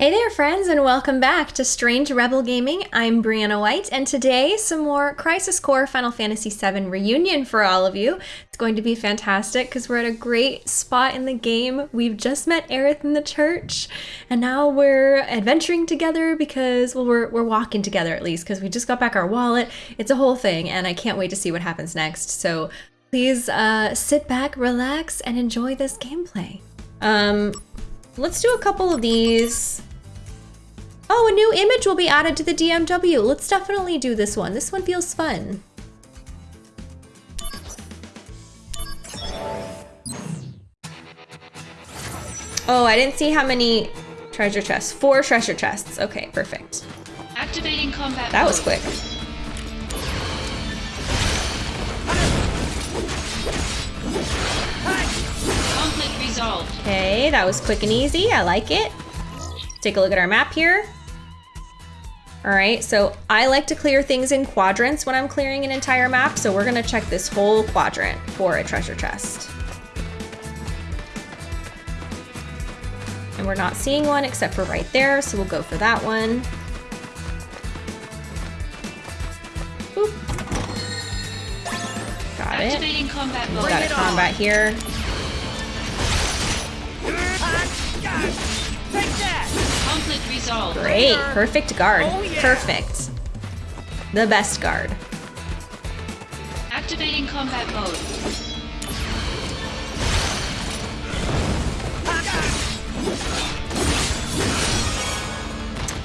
Hey there, friends, and welcome back to Strange Rebel Gaming. I'm Brianna White, and today some more Crisis Core Final Fantasy VII reunion for all of you. It's going to be fantastic because we're at a great spot in the game. We've just met Aerith in the church, and now we're adventuring together because, well, we're, we're walking together at least because we just got back our wallet. It's a whole thing, and I can't wait to see what happens next. So please uh, sit back, relax, and enjoy this gameplay. Um, let's do a couple of these. Oh, a new image will be added to the DMW. Let's definitely do this one. This one feels fun. Oh, I didn't see how many treasure chests. Four treasure chests. Okay, perfect. Activating combat. That was quick. Okay, that was quick and easy. I like it. Take a look at our map here. All right, so I like to clear things in quadrants when I'm clearing an entire map, so we're gonna check this whole quadrant for a treasure chest. And we're not seeing one except for right there, so we'll go for that one. Boop. Got it. Activating combat mode. Got a combat here. Conflict resolved. Great, perfect guard. Oh, yeah. Perfect. The best guard. Activating combat mode.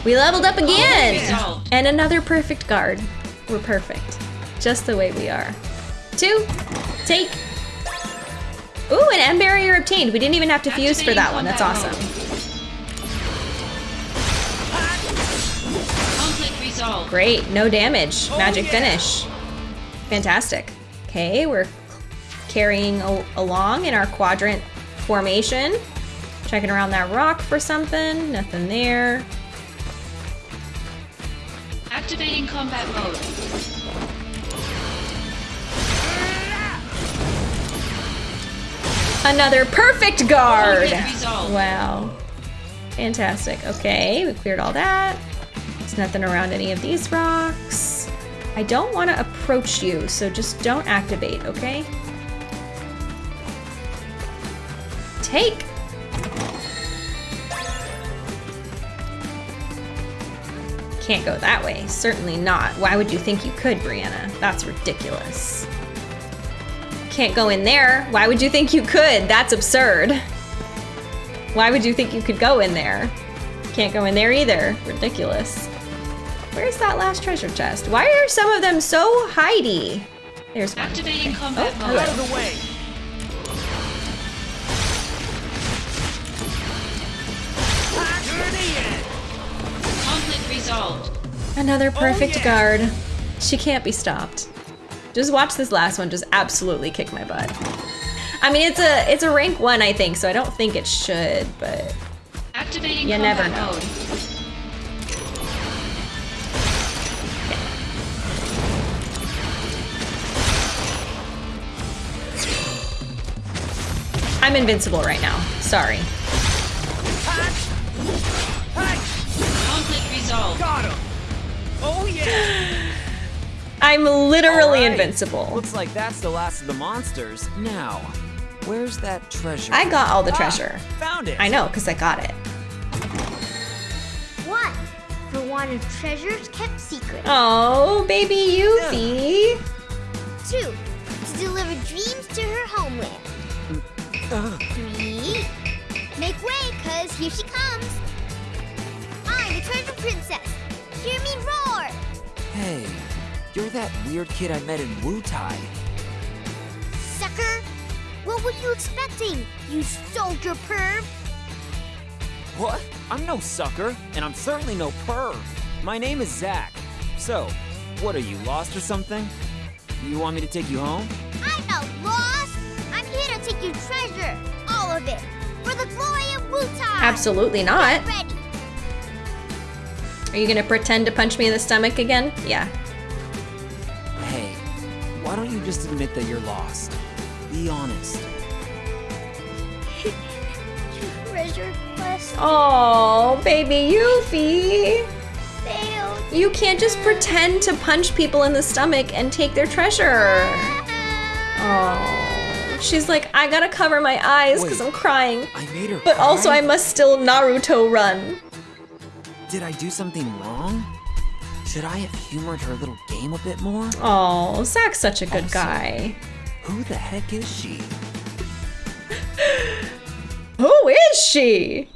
We leveled up again! Resolved. And another perfect guard. We're perfect. Just the way we are. Two, take. Ooh, an M barrier obtained. We didn't even have to fuse for that one. That's awesome. Conflict Great, no damage. Oh, Magic yeah. finish. Fantastic. Okay, we're carrying along in our quadrant formation. Checking around that rock for something. Nothing there. Activating combat mode. Another perfect guard! Oh, wow. Fantastic. Okay, we cleared all that. There's nothing around any of these rocks. I don't want to approach you, so just don't activate, okay? Take! Can't go that way. Certainly not. Why would you think you could, Brianna? That's ridiculous. Can't go in there. Why would you think you could? That's absurd. Why would you think you could go in there? Can't go in there either. Ridiculous. Where's that last treasure chest? Why are some of them so hidey? There's one. Activating combat Oh, mode. Out of the way. Conflict resolved. Another oh, perfect yeah. guard. She can't be stopped. Just watch this last one just absolutely kick my butt. I mean, it's a it's a rank one, I think, so I don't think it should, but Activating You never know. mode. I'm invincible right now. Sorry. Conflict resolved. got him. Oh yeah. I'm literally Alright. invincible. Looks like that's the last of the monsters. Now, where's that treasure? I got all the Ah, treasure. Found it. I know, because I got it. One, for wanted treasures kept secret. Oh, baby Yuffie. Two, to deliver dreams to her homeland. Three, make way, cause here she comes. I'm the treasure princess. Hear me roar. Hey, you're that weird kid I met in Wutai. Sucker, what were you expecting, you soldier perv? What? I'm no sucker, and I'm certainly no perv. My name is Zack. So, what are you, lost or something? You want me to take you home? I'm not lost. I'm here to take your treasure, all of it, for the glory of Wutai. Absolutely not. Are you gonna pretend to punch me in the stomach again? Yeah. Hey, why don't you just admit that you're lost? Be honest. Treasure quest. Oh, baby Yuffie. Failed. You can't just pretend to punch people in the stomach and take their treasure. Oh. She's like, I gotta cover my eyes because I'm crying. I made her But also. I must still Naruto run. Did I do something wrong? Should I have humored her little game a bit more? Oh, Zack's such a good Also- guy. Who the heck is she? Who is she?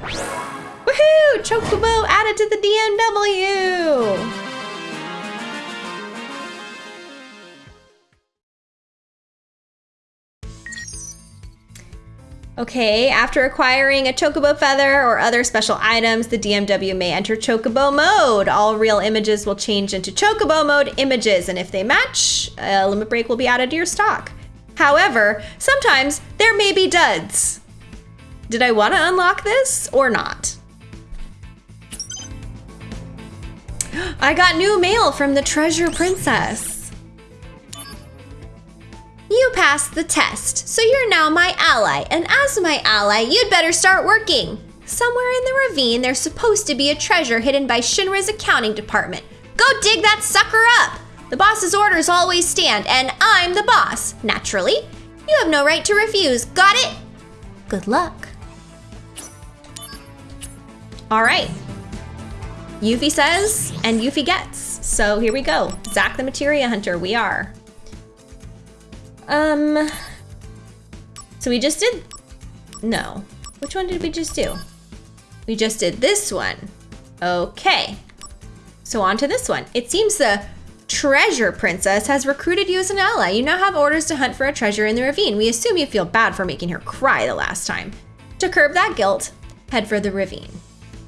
Woohoo! Chocobo added to the DMW! Okay, after acquiring a chocobo feather or other special items, the DMW may enter chocobo mode. All real images will change into chocobo mode images, and if they match, a limit break will be added to your stock. However, sometimes there may be duds. Did I want to unlock this or not? I got new mail from the Treasure Princess. You passed the test, so you're now my ally, and as my ally, you'd better start working. Somewhere in the ravine, there's supposed to be a treasure hidden by Shinra's accounting department. Go dig that sucker up! The boss's orders always stand, and I'm the boss. Naturally, you have no right to refuse. Got it? Good luck. All right. Yuffie says, and Yuffie gets. So here we go. Zack the Materia Hunter, we are. Um. So we just did. No. Which one did we just do? We just did this one. Okay. So on to this one. It seems the Treasure Princess has recruited you as an ally. You now have orders to hunt for a treasure in the ravine. We assume you feel bad for making her cry the last time. To curb that guilt, head for the ravine.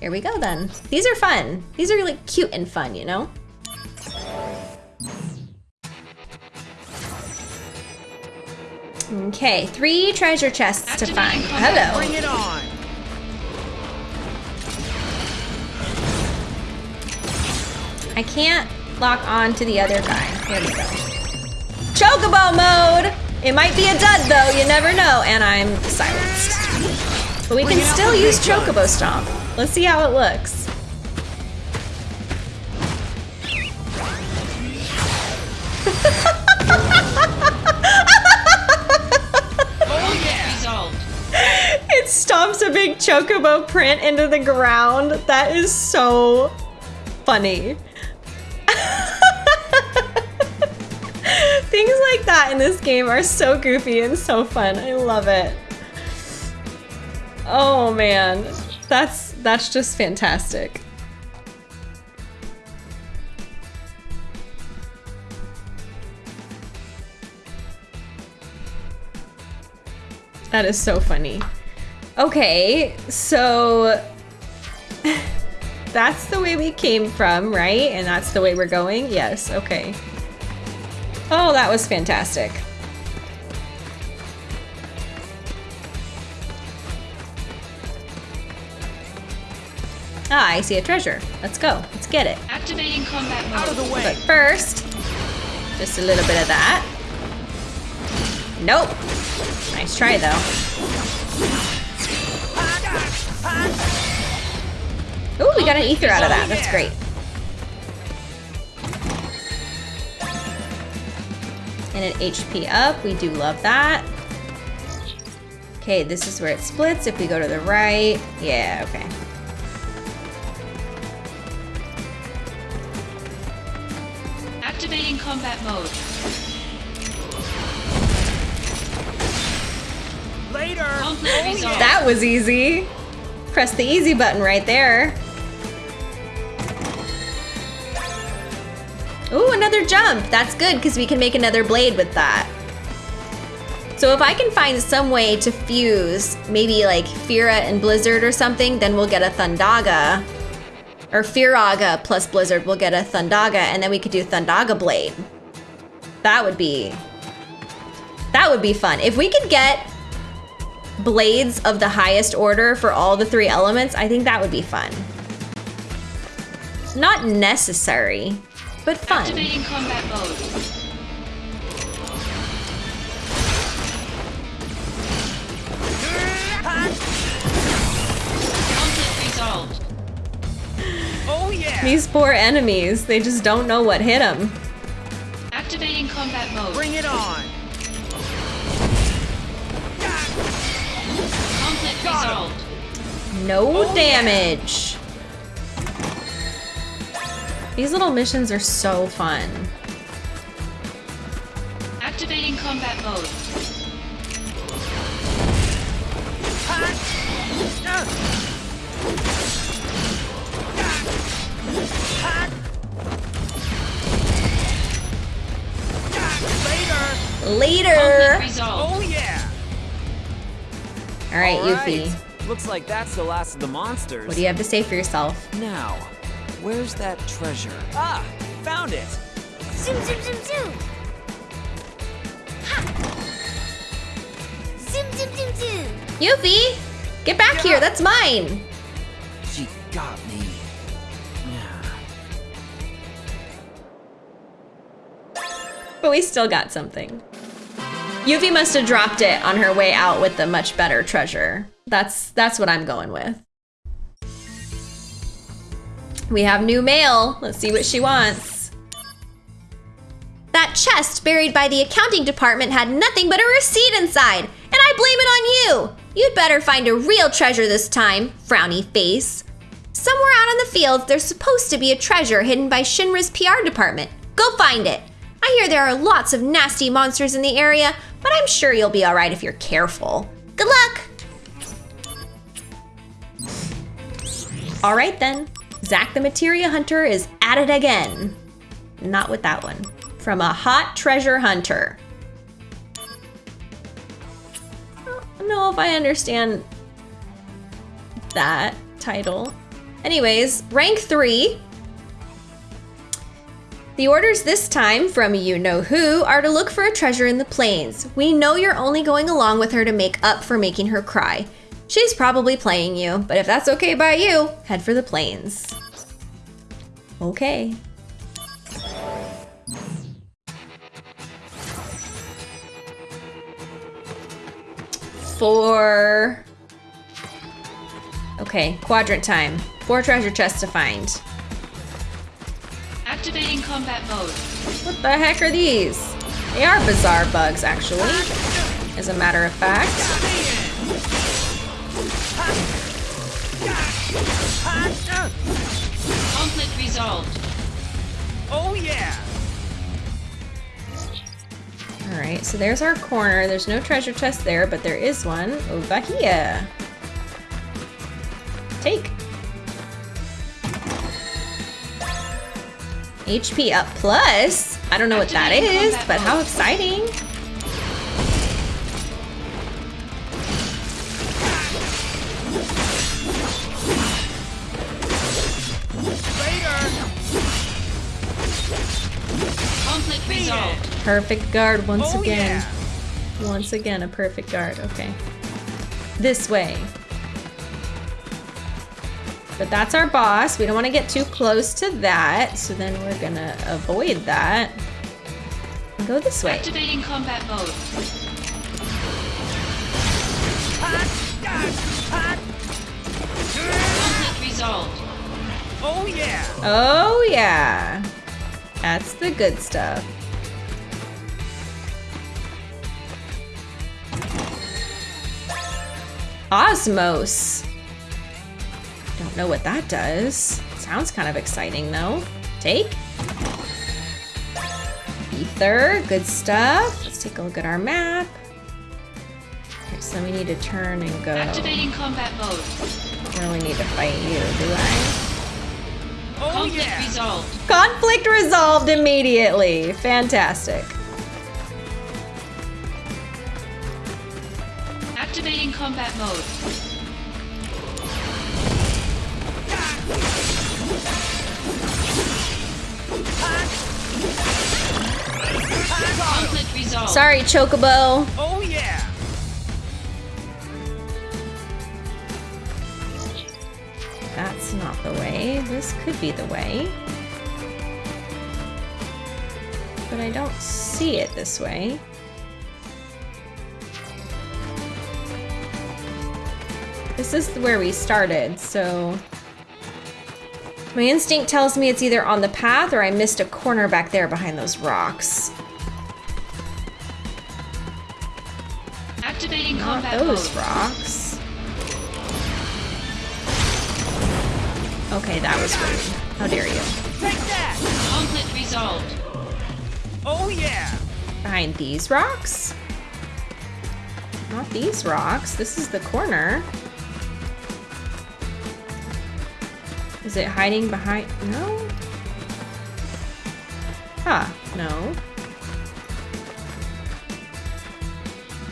Here we go then. These are fun. These are really cute and fun, you know? Okay, three treasure chests to find. Hello. Bring it on. I can't lock on to the other guy. There we go. Chocobo mode! It might be a dud though, you never know. And I'm silenced. But we can still use Chocobo Stomp. Let's see how it looks. stomps a big chocobo print into the ground. That is so funny. Things like that in this game are so goofy and so fun. I love it. Oh man, that's that's just fantastic. That is so funny. Okay, so that's the way we came from, right? And that's the way we're going? Yes, okay. Oh, that was fantastic. Ah, I see a treasure. Let's go. Let's get it. Activating combat mode. Out of the way. But first, just a little bit of that. Nope. Nice try, though. Ooh, we got an ether out of that. That's great. And an HP up. We do love that. Okay, this is where it splits. If we go to the right. Yeah, okay. Activating combat mode. Later. That was easy. Press the easy button right there. Ooh, another jump. That's good because we can make another blade with that. So if I can find some way to fuse maybe like Fira and Blizzard or something, then we'll get a Thundaga. Or Firaga plus Blizzard, we'll get a Thundaga, and then we could do Thundaga Blade. That would be... That would be fun. If we could get blades of the highest order for all the three elements, I think that would be fun. Not necessary, but fun. Activating combat mode. Oh, These poor enemies, they just don't know what hit them. Activating combat mode. Bring it on. No Oh, yeah. damage. These little missions are so fun. Activating combat mode. Later! Later! Oh yeah! All right, All right. Yuffie. Looks like that's the last of the monsters. What do you have to say for yourself? Now, where's that treasure? Ah, found it. Zoom, zoom, zoom, zoom. Ha! Zoom, zoom, zoom, zoom. Yuffie! Get back here, that's mine! She got me. But we still got something. Yuffie must have dropped it on her way out with the much better treasure. That's that's what I'm going with. We have new mail. Let's see what she wants. That chest buried by the accounting department had nothing but a receipt inside, and I blame it on you. You'd better find a real treasure this time, frowny face. Somewhere out in the fields, there's supposed to be a treasure hidden by Shinra's PR department. Go find it. I hear there are lots of nasty monsters in the area, but I'm sure you'll be alright if you're careful. Good luck! Alright then. Zack the Materia Hunter is at it again. Not with that one. From a hot treasure hunter. I don't know if I understand that title. Anyways, rank three. The orders this time from you know who are to look for a treasure in the plains. We know you're only going along with her to make up for making her cry. She's probably playing you, but if that's okay by you, head for the plains. Okay. Four. Okay, quadrant time. Four treasure chests to find. Activating combat mode. What the heck are these? They are bizarre bugs, actually. As a matter of fact. Conflict resolved. Oh yeah! Alright, so there's our corner. There's no treasure chest there, but there is one over here. Take. HP up plus. I don't know what that Activating but how mode. exciting. Perfect guard once Oh again. yeah! Once again, a perfect guard. Okay. This way. But that's our boss. We don't want to get too close to that. So then we're going to avoid that. And go this way. Activating combat mode. Conflict resolved. Oh yeah! Oh, yeah. That's the good stuff. Osmos. Don't know what that does. Sounds kind of exciting though. Take. Ether, good stuff. Let's take a look at our map. Okay, so we need to turn and go. Activating combat mode. I really need to fight you, do I? Oh Conflict yeah! resolved. Conflict resolved immediately. Fantastic. Activating combat mode. Conflict resolved. Sorry, Chocobo. Oh yeah! That's not the way. This could be the way. But I don't see it this way. This is where we started, so... My instinct tells me it's either on the path or I missed a corner back there behind those rocks. Activating Not combat those mode. rocks. Okay, that was rude. How dare you. Take that! Conflict resolved. Oh yeah! Behind these rocks? Not these rocks. This is the corner. Is it hiding behind? No? Huh, no.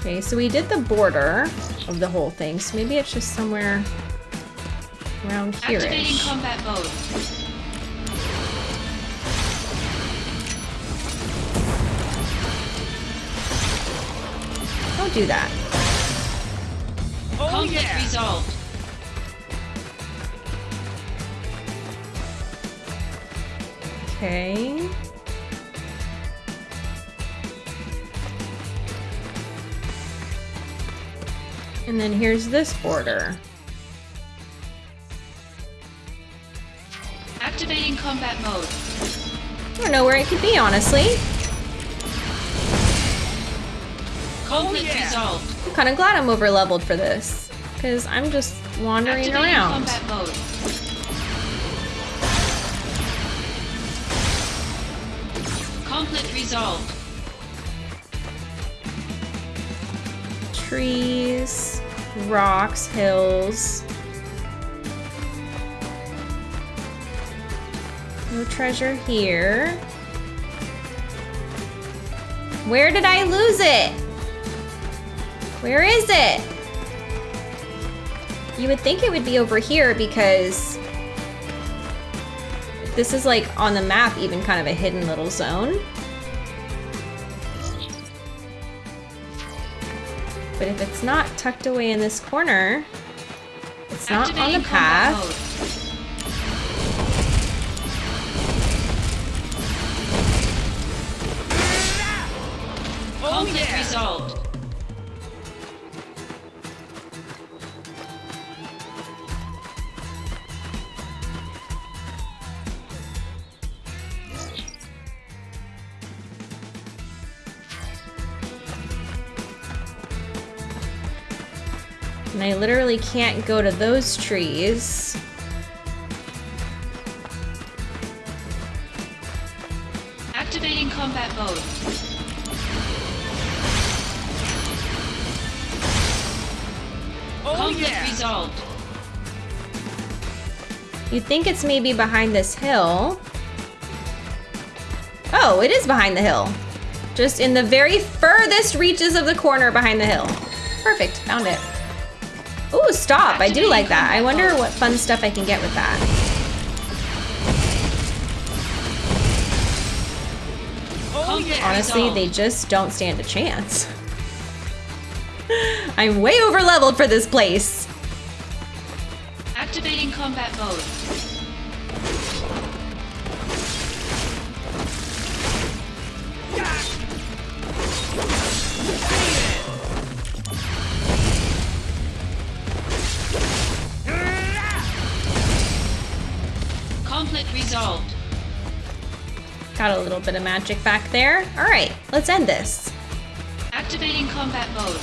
Okay, so we did the border of the whole thing, so maybe it's just somewhere around Activating here-ish. combat mode. Don't do that. Oh Conflict yeah! resolved. Okay. And then here's this border. Activating combat mode. I don't know where it could be, honestly. Conflict oh, yeah. resolved. I'm kind of glad I'm over leveled for this. Because I'm just wandering Activating around. combat mode. Conflict resolved. Trees, rocks, hills. No treasure here. Where did I lose it? Where is it? You would think it would be over here because this is like on the map, even kind of a hidden little zone. But if it's not tucked away in this corner, it's not on the path. mode. Oh Conflict yeah! resolved. I literally can't go to those trees. Activating combat mode. Oh Conflict yeah! resolved. You'd think it's maybe behind this hill. Oh, it is behind the hill. Just in the very furthest reaches of the corner behind the hill. Perfect, found it. Ooh, stop. I do like that. I wonder what fun stuff I can get with that. Honestly, they just don't stand a chance. I'm way over leveled for this place. Activating combat mode. Got a little bit of magic back there. All right, let's end this. Activating combat mode.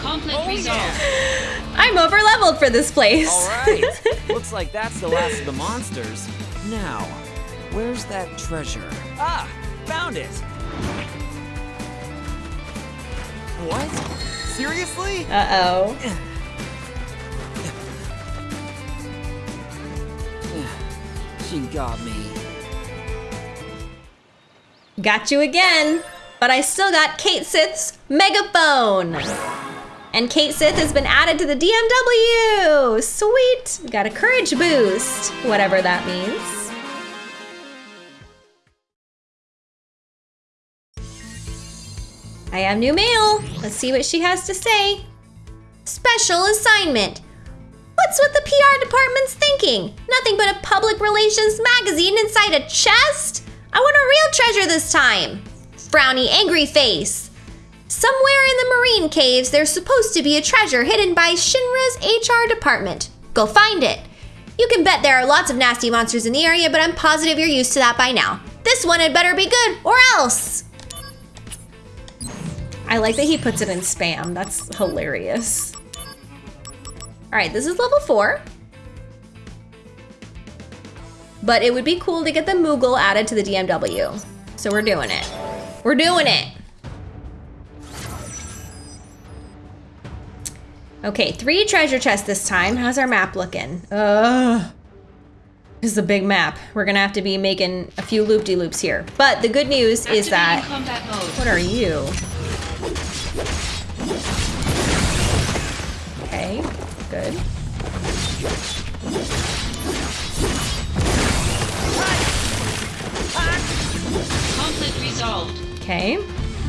Conflict Oh, resolved. yeah. I'm over leveled for this place. All right. Looks like that's the last of the monsters. Now, where's that treasure? Ah, found it. What? Seriously? uh Got me. Got you again. But I still got Cait Sith's megaphone. And Cait Sith has been added to the DMW. Sweet. Got a courage boost, whatever that means. I have new mail. Let's see what she has to say. Special assignment. What's with the PR department's thinking? Nothing but a public relations magazine inside a chest? I want a real treasure this time. Frowny, angry face. Somewhere in the marine caves, there's supposed to be a treasure hidden by Shinra's HR department. Go find it. You can bet there are lots of nasty monsters in the area, but I'm positive you're used to that by now. This one had better be good, or else. I like that he puts it in spam. That's hilarious. All right, this is level four. But it would be cool to get the Moogle added to the DMW. So we're doing it. We're doing it. Okay, three treasure chests this time. How's our map looking? Ugh. This is a big map. We're gonna have to be making a few loop-de-loops here. But the good news is that... mode. What are you? Okay, good. Conflict resolved. Okay.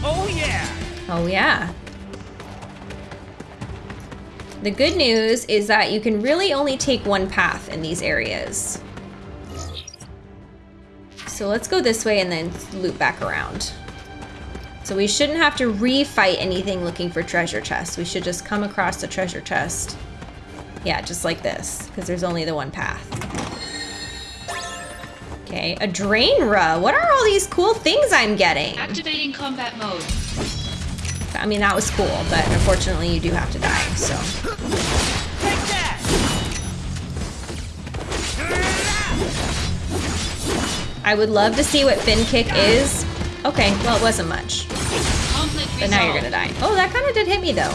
Oh yeah! Oh, yeah. The good news is that you can really only take one path in these areas. So let's go this way and then loop back around. So we shouldn't have to refight anything looking for treasure chests. We should just come across the treasure chest. Yeah, just like this, because there's only the one path. Okay, a Drainra. What are all these cool things I'm getting? Activating combat mode. I mean, that was cool, but unfortunately you do have to die, so. Take that! I would love to see what fin kick is. Okay, well, it wasn't much. But now you're gonna die. Oh, that kind of did hit me, though.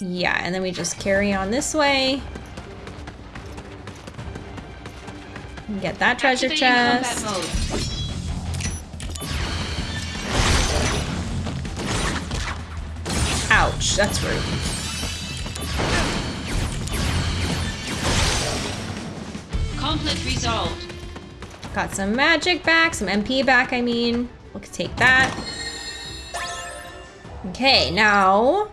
Yeah, and then we just carry on this way. And Get that treasure chest. Ouch, that's rude. Conflict resolved. Got some magic back, some MP back, I mean. Let's take that. Okay, now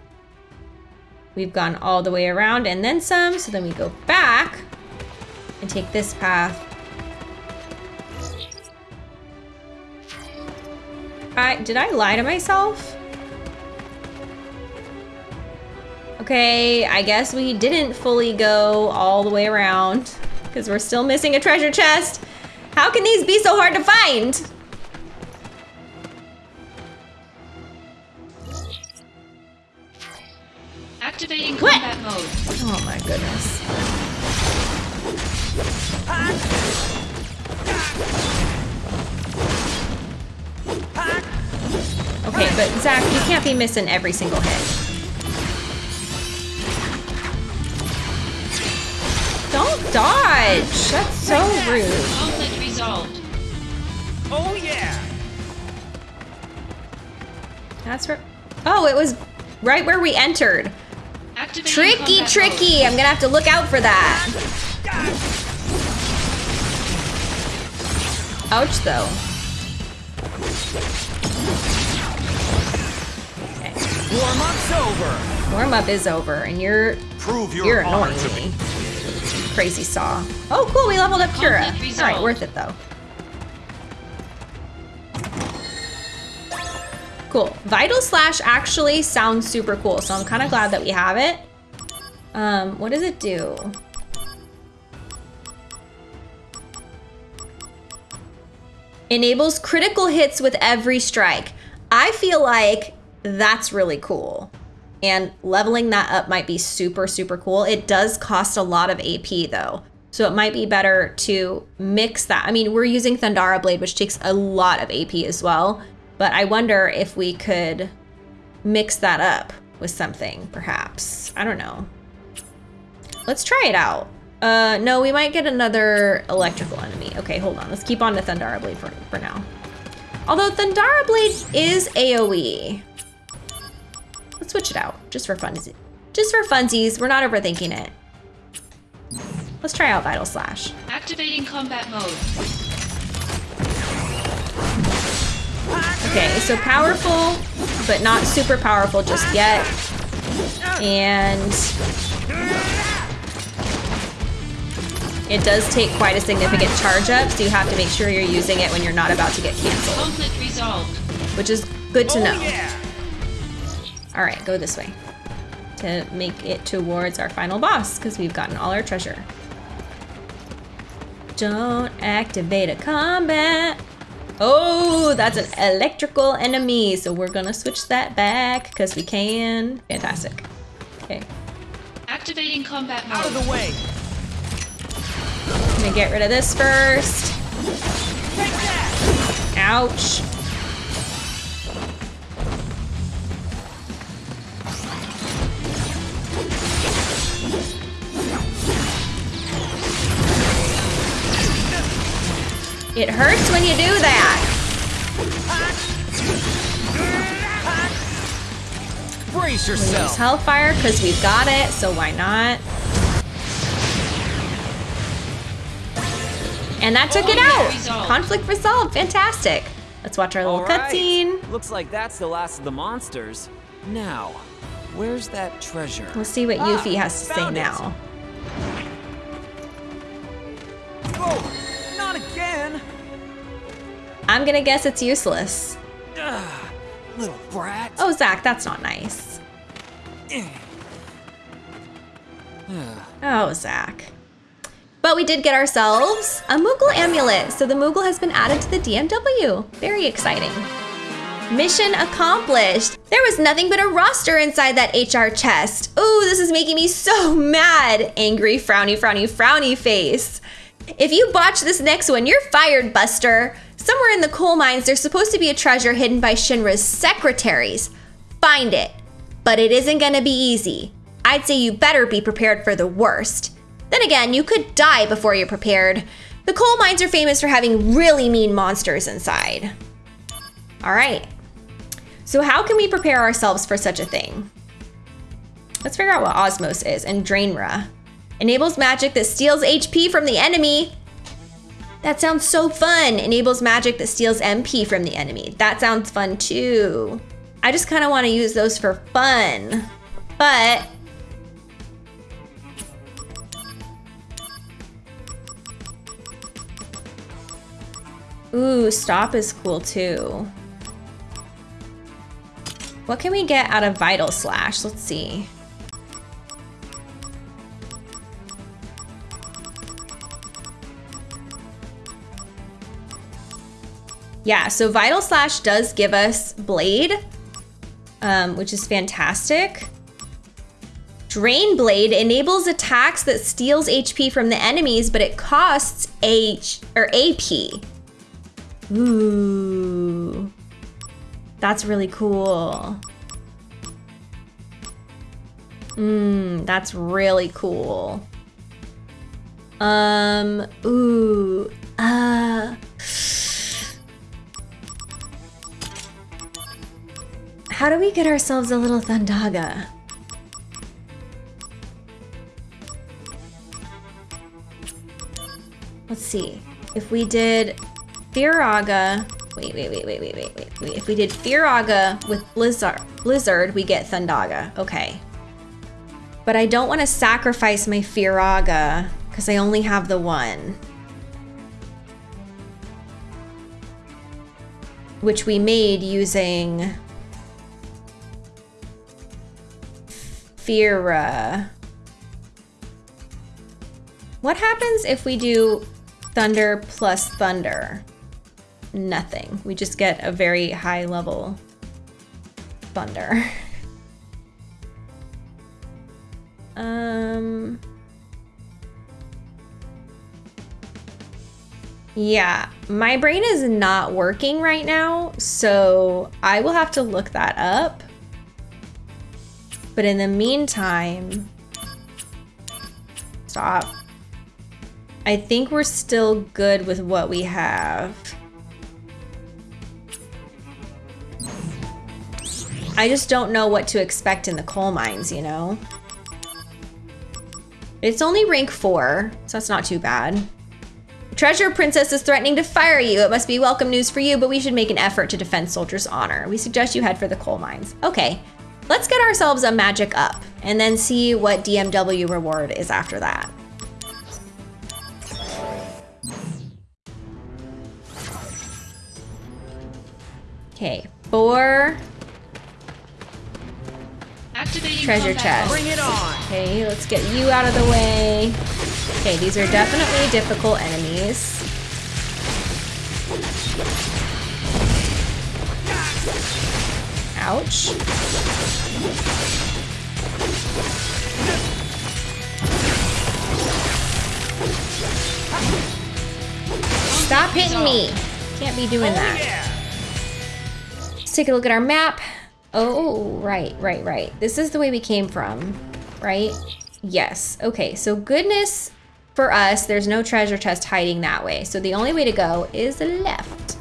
we've gone all the way around and then some, so then we go back and take this path. I, did I lie to myself? Okay, I guess we didn't fully go all the way around because we're still missing a treasure chest. How can these be so hard to find? Activating What? combat mode. Oh my goodness. Okay, but Zack, you can't be missing every single hit. Don't dodge! That's so rude. Conflict resolved. Oh yeah! That's where. Oh, it was right where we entered. Activating Tricky, tricky. I'm gonna have to look out for that. Ouch, though. Okay. Warm up's over. Warm up is over, and you're Prove your you're honor annoying me. me. Crazy saw. Oh, cool. We leveled up Kira. All right, worth it though. Cool. Vital Slash actually sounds super cool, so I'm kind of glad that we have it. Um, what does it do? Enables critical hits with every strike. I feel like that's really cool. And leveling that up might be super, super cool. It does cost a lot of AP though. So it might be better to mix that. I mean, we're using Thundara Blade, which takes a lot of AP as well. But I wonder if we could mix that up with something, perhaps. I don't know. Let's try it out. Uh, no, we might get another electrical enemy. Okay, hold on. Let's keep on to Thundara Blade for, for now. Although Thundara Blade is AoE. Let's switch it out, just for funsies. Just for funsies, we're not overthinking it. Let's try out Vital Slash. Activating combat mode. Okay, so powerful, but not super powerful just yet. And it does take quite a significant charge up, so you have to make sure you're using it when you're not about to get canceled. Conflict resolved. which is good to oh know. yeah! All right, go this way to make it towards our final boss because we've gotten all our treasure. Don't activate a combat. Oh, that's an electrical enemy. So we're gonna switch that back because we can. Fantastic. Okay, Activating combat mode. Out of the way! I'm gonna get rid of this first. Ouch. It hurts when you do that. Brace Use yourself! Hellfire because we've got it, so why not? And that took it out. resolved. Conflict resolved. Fantastic. Let's watch our little All right. cutscene. Looks like that's the last of the monsters. Now, where's that treasure? We'll see what Ah, Yuffie has to say it. now. Oh, not again! I'm gonna guess it's useless. Ugh, little brat. Oh, Zack, that's not nice. Oh, Zack. But we did get ourselves a Moogle amulet, so the Moogle has been added to the DMW. Very exciting. Mission accomplished. There was nothing but a roster inside that HR chest. Ooh, this is making me so mad. Angry, frowny, frowny, frowny face. If you botch this next one, you're fired, Buster. Somewhere in the coal mines, there's supposed to be a treasure hidden by Shinra's secretaries. Find it. But it isn't gonna be easy. I'd say you better be prepared for the worst. Then again, you could die before you're prepared. The coal mines are famous for having really mean monsters inside. All right. So, how can we prepare ourselves for such a thing? Let's figure out what Osmos is and Drainra. Enables magic that steals HP from the enemy. That sounds so fun. Enables magic that steals MP from the enemy. That sounds fun too. I just kind of want to use those for fun. But Ooh, stop is cool too. What can we get out of Vital Slash? Let's see. Yeah, so Vital Slash does give us Blade, um, which is fantastic. Drain Blade enables attacks that steals HP from the enemies, but it costs H or AP. Ooh. That's really cool. Mmm, that's really cool. Um, ooh, uh. How do we get ourselves a little Thundaga? Let's see. If we did Firaga. Wait, wait, wait, wait, wait, wait, wait, wait. If we did Firaga with Blizzard, Blizzard, we get Thundaga. Okay. But I don't want to sacrifice my Firaga because I only have the one. Which we made using Fira. What happens if we do thunder plus thunder? Nothing. We just get a very high level thunder. um. Yeah, my brain is not working right now, so I will have to look that up. But in the meantime, stop. I think we're still good with what we have. I just don't know what to expect in the coal mines, you know? It's only rank 4, so that's not too bad. Treasure Princess is threatening to fire you. It must be welcome news for you, but we should make an effort to defend soldiers' honor. We suggest you head for the coal mines. Okay, let's get ourselves a magic up and then see what DMW reward is after that. Okay, Four Activating treasure combat chests. Bring it on. Okay, let's get you out of the way. Okay, these are definitely difficult enemies. Ouch. Stop hitting me. Can't be doing oh, that. Let's take a look at our map. Oh, right, right, right. This is the way we came from, right? Yes. Okay, so goodness for us, there's no treasure chest hiding that way. So the only way to go is left.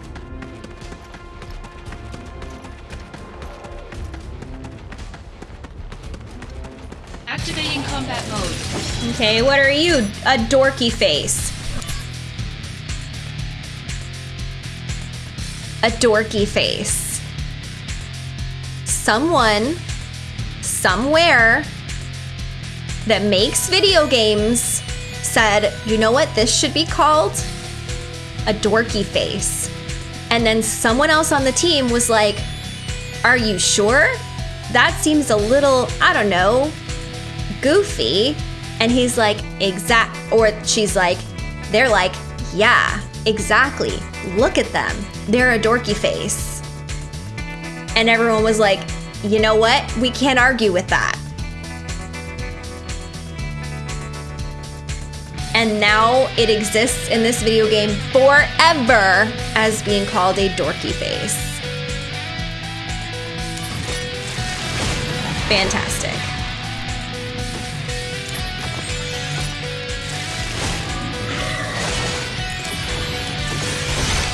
Activating combat mode. Okay, what are you? A dorky face. A dorky face. Someone, somewhere, that makes video games said, you know what this should be called? A dorky face. And then someone else on the team was like, are you sure? That seems a little, I don't know, goofy. And he's like, exact, or she's like, they're like, yeah, exactly. Look at them. They're a dorky face. And everyone was like, you know what? We can't argue with that. And now it exists in this video game forever as being called a dorky face. Fantastic.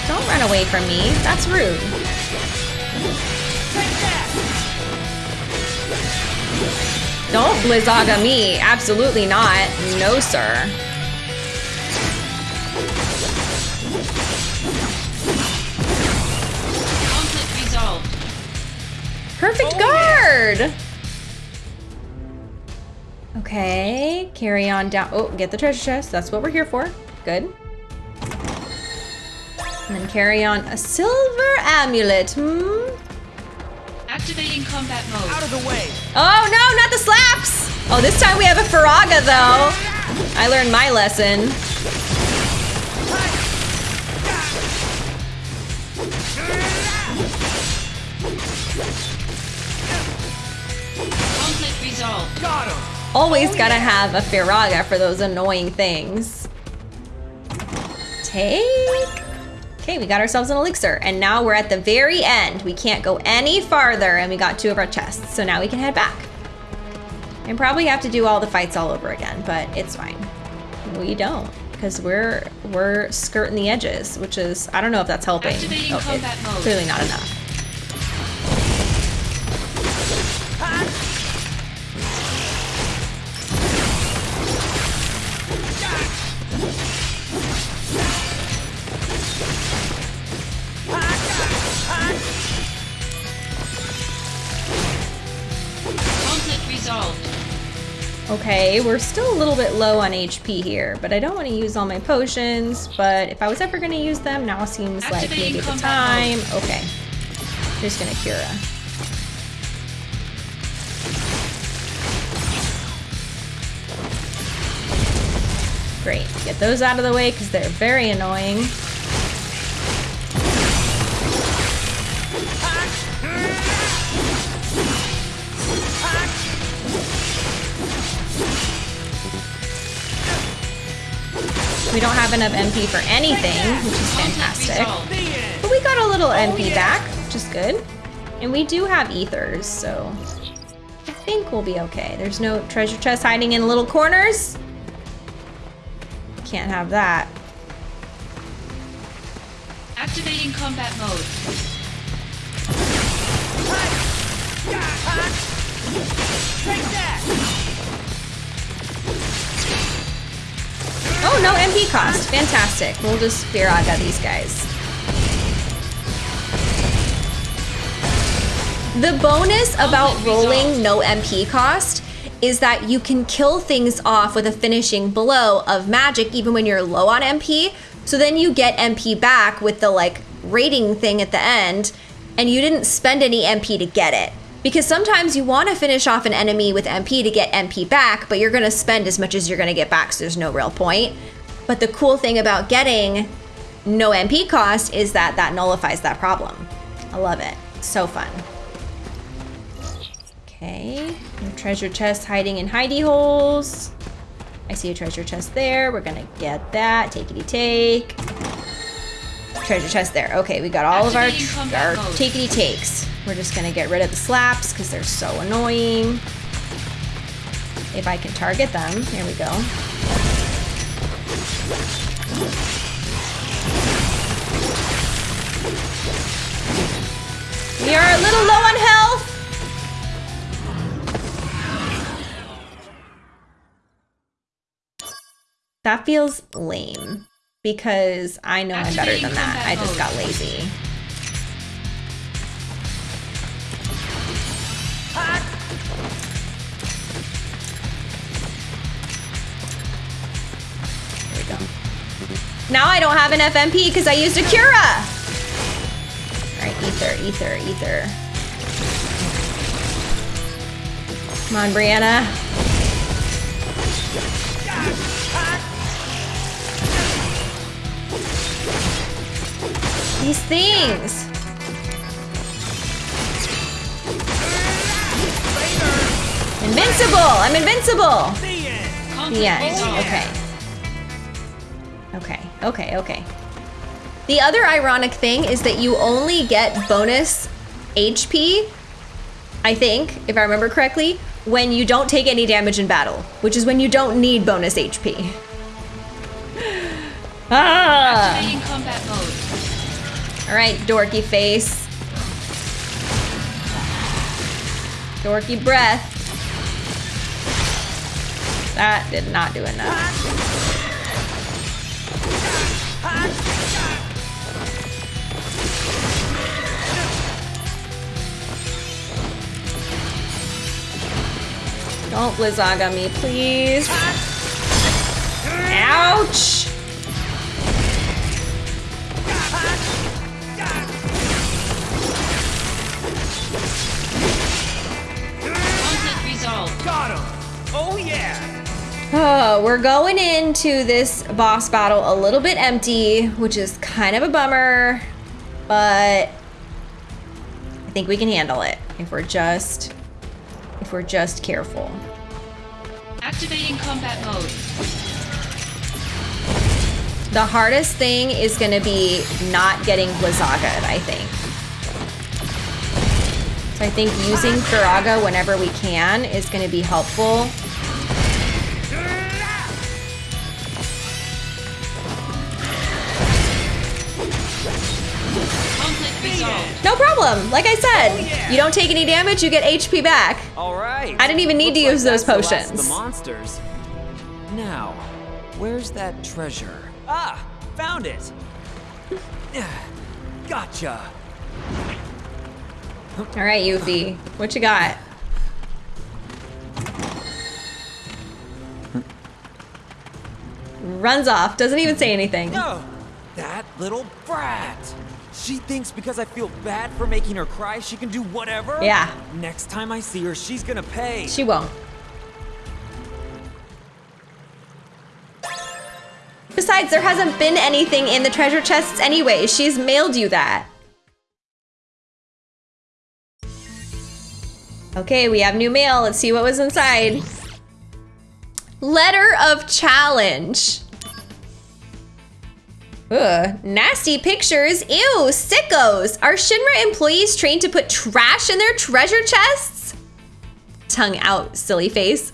Don't run away from me. That's rude. Don't Blizzaga me. Absolutely not. No, sir. Conflict resolved. Perfect guard! Okay, carry on down. Oh, get the treasure chest. That's what we're here for. Good. And then carry on a silver amulet. Hmm? Activating combat mode. Out of the way. Oh no, not the slaps! Oh, this time we have a Firaga though. I learned my lesson. Conflict resolved. Got him. Always gotta have a Firaga for those annoying things. Take. Okay, we got ourselves an elixir, and now we're at the very end. We can't go any farther, and we got two of our chests, so now we can head back. And probably have to do all the fights all over again, but it's fine. We don't, because we're we're skirting the edges, which is I don't know if that's helping. Okay. Clearly not enough. Okay, we're still a little bit low on HP here, but I don't want to use all my potions, but if I was ever going to use them, now seems like maybe the time. mode. Okay, just gonna Cura. Great, get those out of the way because they're very annoying. We don't have enough MP for anything, which is fantastic. resolved. The end. But we got a little MP back, which is good. And we do have ethers, so I think we'll be okay. There's no treasure chest hiding in little corners. Can't have that. Activating combat mode. Take that. Oh, no MP cost. Fantastic. We'll just Firaga these guys. The bonus about rolling no MP cost is that you can kill things off with a finishing blow of magic even when you're low on MP. So then you get MP back with the like rating thing at the end and you didn't spend any MP to get it. Because sometimes you want to finish off an enemy with MP to get MP back, but you're going to spend as much as you're going to get back, so there's no real point. But the cool thing about getting no MP cost is that that nullifies that problem. I love it. So fun. Okay, no treasure chest hiding in hidey holes. I see a treasure chest there. We're gonna get that. Takety take. Treasure chest there. Okay, we got all of our, our takety takes. We're just gonna get rid of the slaps because they're so annoying. If I can target them, here we go. We are a little low on health. That feels lame because I know I'm better than that. I just got lazy. There we go. Now I don't have an FMP because I used a Cura. All right, ether, ether, ether. Come on, Brianna. These things. Invincible! I'm invincible! The end. Okay. Okay, okay, okay. The other ironic thing is that you only get bonus HP, I think, if I remember correctly, when you don't take any damage in battle, which is when you don't need bonus HP. ah! All right, dorky face. Dorky breath. That did not do enough. Don't Blizzaga me, please. Ouch! Got him. Oh yeah. Oh, we're going into this boss battle a little bit empty, which is kind of a bummer, but I think we can handle it if we're just if we're just careful. Activating combat mode. The hardest thing is going to be not getting Blizzaga, I think. So I think using Firaga whenever we can is going to be helpful. No problem. Like I said, you don't take any damage, you get HP back. All right. I didn't even need to Looks like use those that's the potions. The monsters. Now, where's that treasure? Ah, found it. Gotcha. All right, Yuffie, what you got? Runs off, doesn't even say anything. No, that little brat. She thinks because I feel bad for making her cry, she can do whatever. Yeah. Next time I see her, she's gonna pay. She won't. Besides, there hasn't been anything in the treasure chests anyway. She's mailed you that. Okay, we have new mail. Let's see what was inside. Letter of challenge. Ugh, nasty pictures. Ew, sickos. Are Shinra employees trained to put trash in their treasure chests? Tongue out, silly face.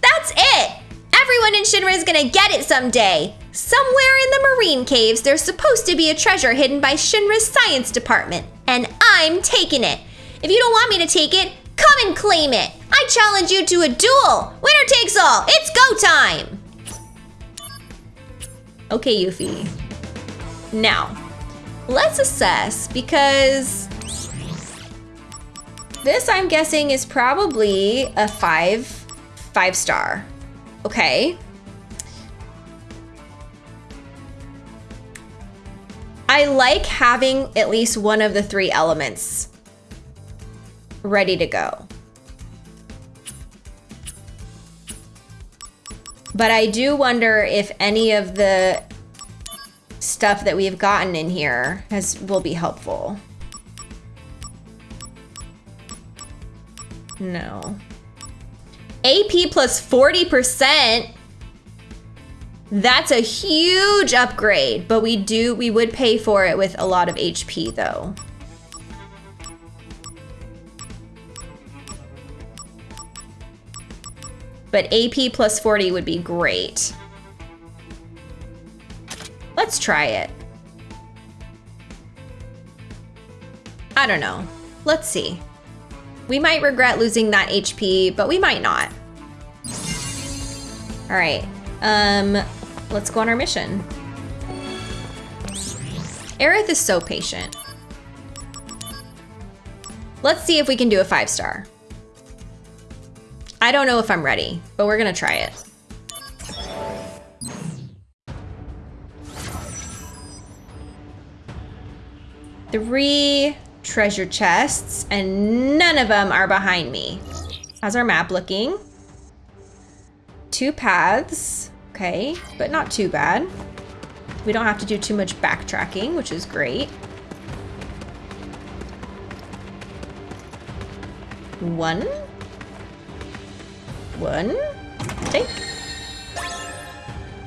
That's it! Everyone in Shinra is gonna get it someday! Somewhere in the marine caves, there's supposed to be a treasure hidden by Shinra's science department, and I'm taking it! If you don't want me to take it, come and claim it! I challenge you to a duel! Winner takes all! It's go time! Okay, Yuffie. Now, let's assess because this I'm guessing is probably a five, five star. Okay. I I like having at least one of the three elements ready to go. But I do wonder if any of the stuff that we've gotten in here has will be helpful. No. AP plus 40%. That's a huge upgrade, but we do we would pay for it with a lot of HP though. But AP plus 40 would be great. Let's try it. I don't know. Let's see. We might regret losing that HP, but we might not. All right, um, let's go on our mission. Aerith is so patient. Let's see if we can do a five star. I don't know if I'm ready, but we're gonna try it. Three treasure chests, and none of them are behind me. How's our map looking? Two paths, okay, but not too bad. We don't have to do too much backtracking, which is great. One. One. Take.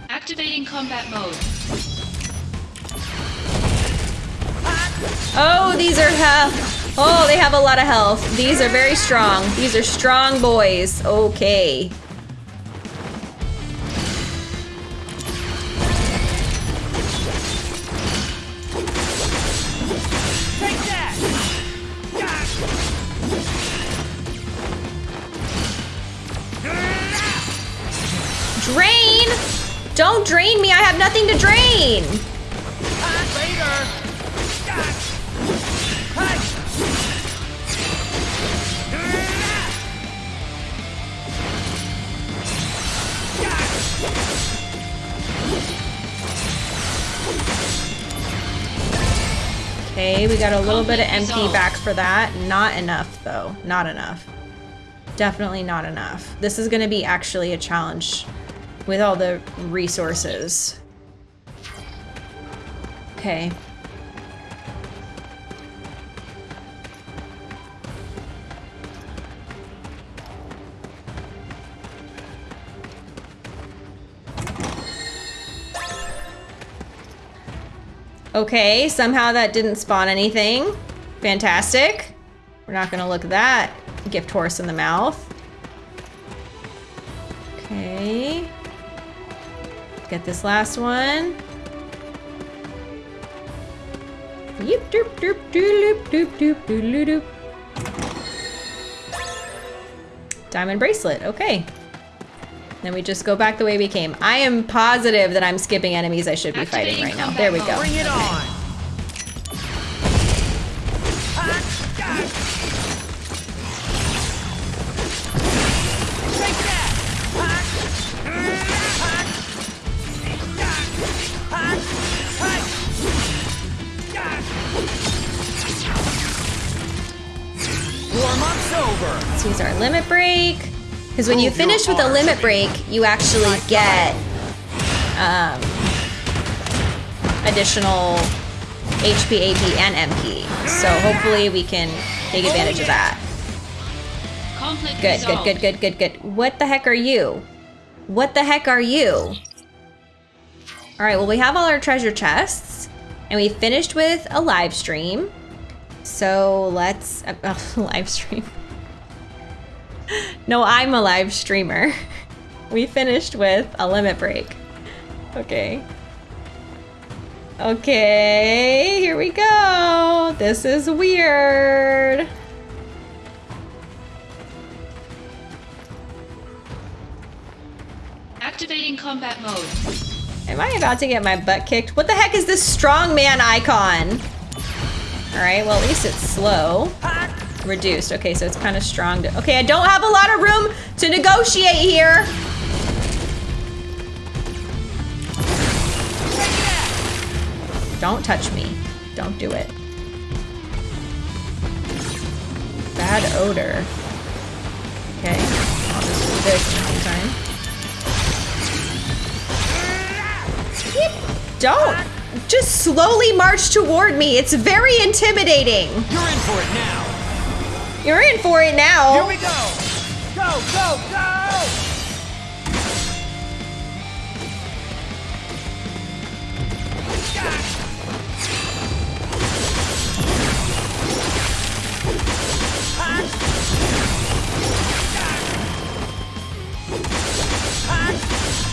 Activating combat mode. Oh, these are health. Oh, they have a lot of health. These are very strong. These are strong boys. Okay. Drain! Don't drain me. I have nothing to drain. Okay, we got a little bit of MP back for that. Not enough, though. Not enough. Definitely not enough. This is going to be actually a challenge with all the resources. Okay. Okay, somehow that didn't spawn anything. Fantastic. We're not gonna look that gift horse in the mouth. Okay. Get this last one. Yip doop doop doop doop doop doop doop. Diamond bracelet, okay. Then we just go back the way we came. I am positive that I'm skipping enemies I should be fighting right now. There we go. Bring it on! Warm-up's over. Let's use our limit break. Because when you finish with a limit break, you actually get um, additional HP, AP, and MP. So hopefully we can take advantage of that. Good, good, good, good, good, good. What the heck are you? What the heck are you? All right, well, we have all our treasure chests, and we finished with a live stream. So let's uh, uh, live stream. no, I'm a live streamer. We finished with a limit break. Okay. Okay, here we go. This is weird. Activating combat mode. Am I about to get my butt kicked? What the heck is this strongman icon? All right, well, at least it's slow. Reduced. Okay, so it's kind of strong. To, okay, I don't have a lot of room to negotiate here. Don't touch me. Don't do it. Bad odor. Okay, I'll just do this in the meantime. Don't! Just slowly march toward me. It's very intimidating. You're in for it now. You're in for it now. Here we go! Go, go, go!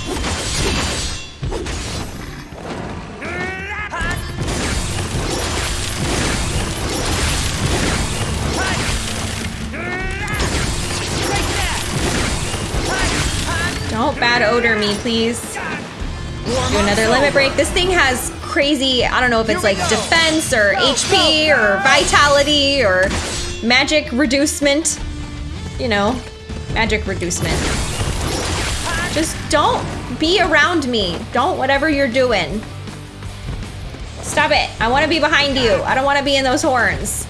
Don't bad odor me, please. Do another limit break. This thing has crazy, I don't know if it's like defense or HP or vitality or magic reducement. You know, magic reducement. Just don't be around me. Don't whatever you're doing. Stop it. I want to be behind you. I don't want to be in those horns.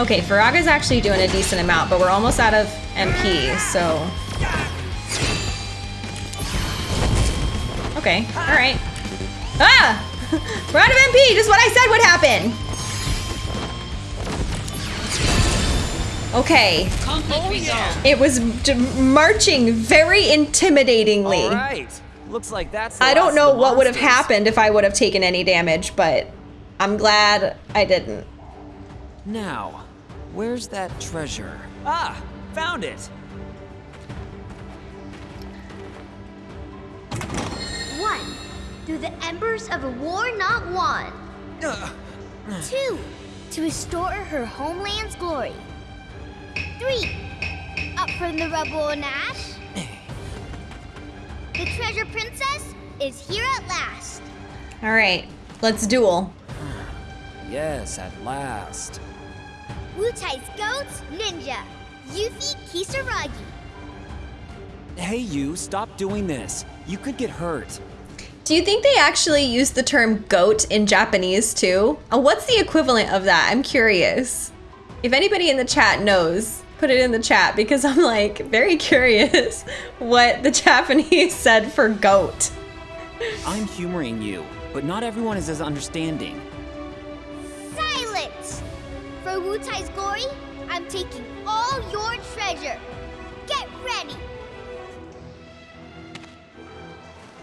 Okay, Firaga's actually doing a decent amount, but we're almost out of MP, so... Okay, alright. Ah! We're out of MP! Just what I said would happen! Okay, Conflict resolved. it was j- marching very intimidatingly. All right. Looks like that's. I don't know the what would have happened if I would have taken any damage, but I'm glad I didn't. Now, where's that treasure? Ah, found it. One, through the embers of a war not won. Ugh. Two, to restore her homeland's glory. Three, up from the rubble and ash. The treasure princess is here at last. All right, let's duel. Yes, at last. Wutai's goats, ninja. Yuffie Kisaragi. Hey, you! Stop doing this. You could get hurt. Do you think they actually use the term goat in Japanese too? Uh, what's the equivalent of that? I'm curious. If anybody in the chat knows, put it in the chat because I'm like very curious what the Japanese said for goat. I'm humoring you, but not everyone is as understanding. Silence! For Wutai's glory, I'm taking all your treasure. Get ready.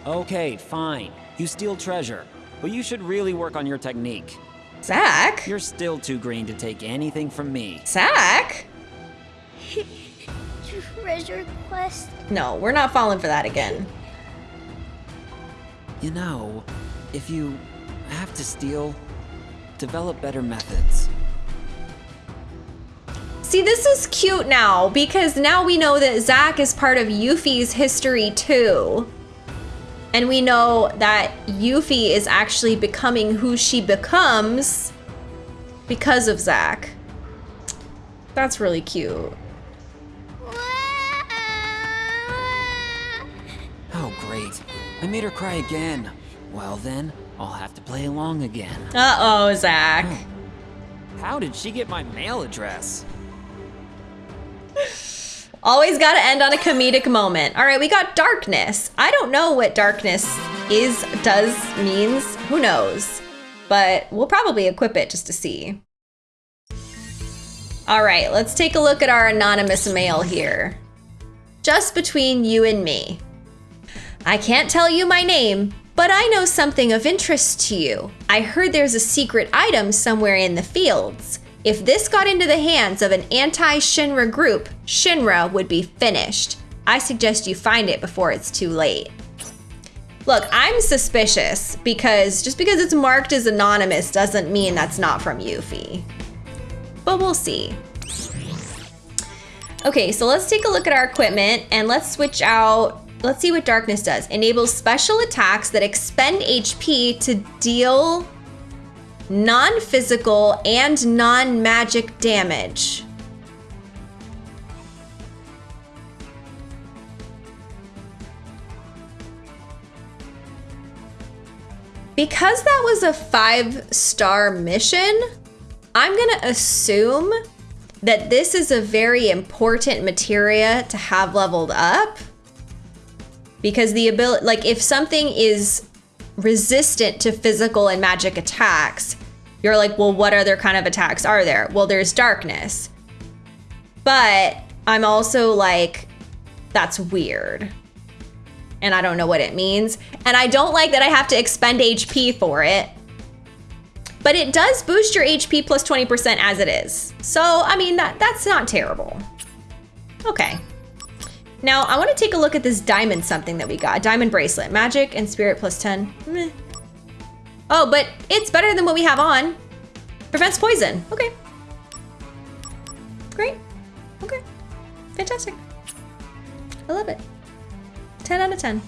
Okay, fine. You steal treasure, but you should really work on your technique. Zack? You're still too green to take anything from me. Zack? Treasure quest. No, we're not falling for that again. You know, if you have to steal, develop better methods. See, this is cute now because now we know that Zack is part of Yuffie's history too. And we know that Yuffie is actually becoming who she becomes because of Zack. That's really cute. Oh, great. I made her cry again. Well, then, I'll have to play along again. Uh oh, Zack. How did she get my mail address? Always got to end on a comedic moment. All right, we got darkness. I don't know what darkness is, does, means. Who knows? But we'll probably equip it just to see. All right, let's take a look at our anonymous mail here. Just between you and me. I can't tell you my name, but I know something of interest to you. I heard there's a secret item somewhere in the fields. If this got into the hands of an anti Shinra group, Shinra would be finished. I suggest you find it before it's too late. Look, I'm suspicious because just because it's marked as anonymous doesn't mean that's not from Yuffie. But we'll see. Okay, so let's take a look at our equipment and let's switch out. Let's see what darkness does. Enables special attacks that expend HP to deal non physical, and non magic damage. Because that was a five star mission, I'm gonna assume that this is a very important materia to have leveled up. Because the ability, like, if something is resistant to physical and magic attacks, you're like, well, what other kind of attacks are there? Well, there's darkness. But I'm also like, that's weird. And I don't know what it means. And I don't like that I have to expend HP for it. But it does boost your HP plus 20% as it is. So, I mean, that that's not terrible. Okay. Now, I want to take a look at this diamond something that we got. Diamond bracelet. Magic and spirit plus 10. Meh. Oh, but it's better than what we have on. Prevents poison. Okay. Great. Okay. Fantastic. I love it. 10 out of 10.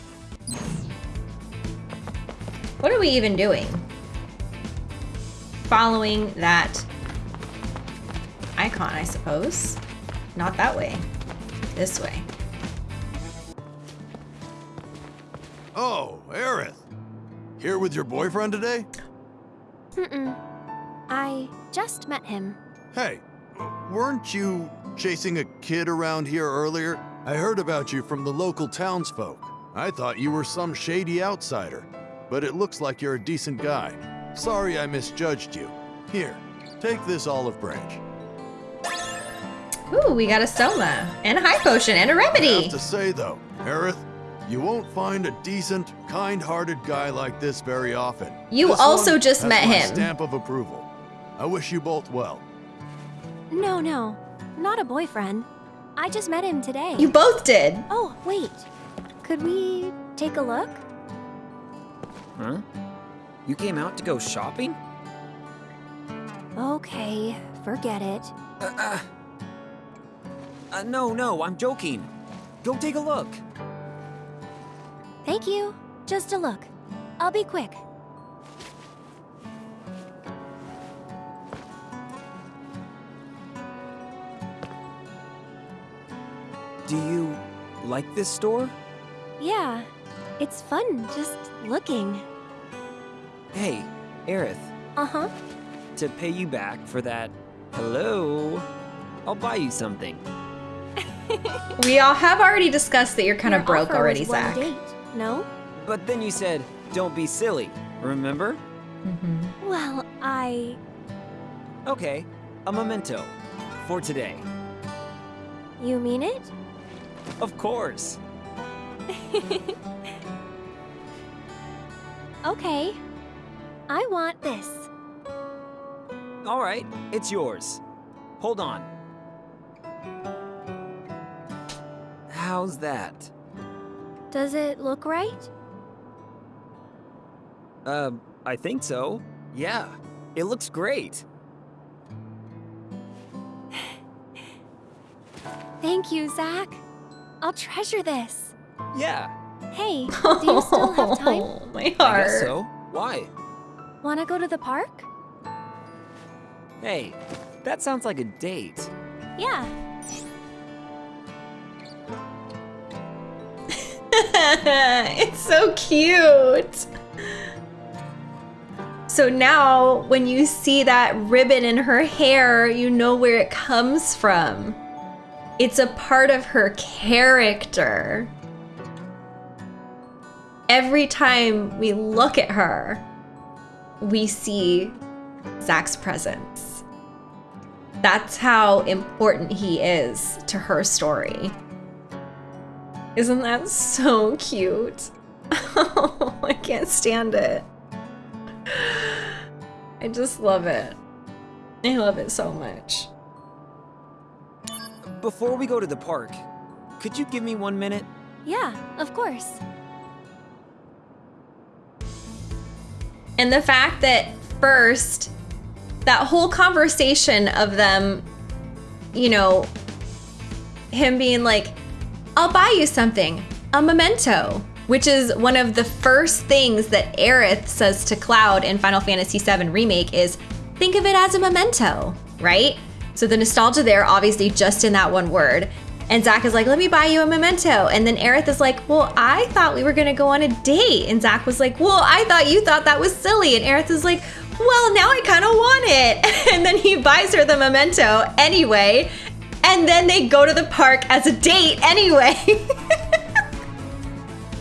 What are we even doing? Following that icon, I suppose. Not that way. This way. Oh, Aerith. Here with your boyfriend today? Mm-mm. I just met him. Hey, weren't you chasing a kid around here earlier? I heard about you from the local townsfolk. I thought you were some shady outsider, but it looks like you're a decent guy. Sorry I misjudged you. Here, take this olive branch. Ooh, we got a Soma, and a high potion, and a remedy. have to say though, Aerith, you won't find a decent, kind-hearted guy like this very often. You This also one just has met my him. Stamp of approval. I wish you both well. No, no, not a boyfriend. I just met him today. You both did. Oh, wait. Could we take a look? Huh? You came out to go shopping? Okay, forget it. Uh, uh, uh, no, no, I'm joking. Go take a look. Thank you. Just a look. I'll be quick. Do you like this store? Yeah, it's fun just looking. Hey, Aerith, Uh huh. to pay you back for that hello, I'll buy you something. We all have already discussed that you're kind of broke already, Zack. Date, no? But then you said, don't be silly, remember? Mm-hmm. Well, I. Okay, a memento. For today. You mean it? Of course. Okay. I want this. Alright, it's yours. Hold on. How's that? Does it look right? Uh, I think so. Yeah, it looks great. Thank you, Zack. I'll treasure this. Yeah, Hey, do you still have time? Oh, my I guess so. Why? Wanna go to the park? Hey, that sounds like a date. Yeah. it's so cute. So now, when you see that ribbon in her hair, you know where it comes from. It's a part of her character. Every time we look at her, we see Zack's presence. That's how important he is to her story. Isn't that so cute? Oh, I can't stand it. I just love it. I love it so much. Before we go to the park, could you give me one minute? Yeah, of course. And the fact that first, that whole conversation of them, you know, him being like, I'll buy you something, a memento. which is one of the first things that Aerith says to Cloud in Final Fantasy VII Remake is think of it as a memento, right? So the nostalgia there, obviously, just in that one word. And Zack is like, let me buy you a memento. And then Aerith is like, well, I thought we were gonna go on a date. And Zack was like, well, I thought you thought that was silly. And Aerith is like, well, now I kind of want it. And then he buys her the memento anyway. And then they go to the park as a date anyway.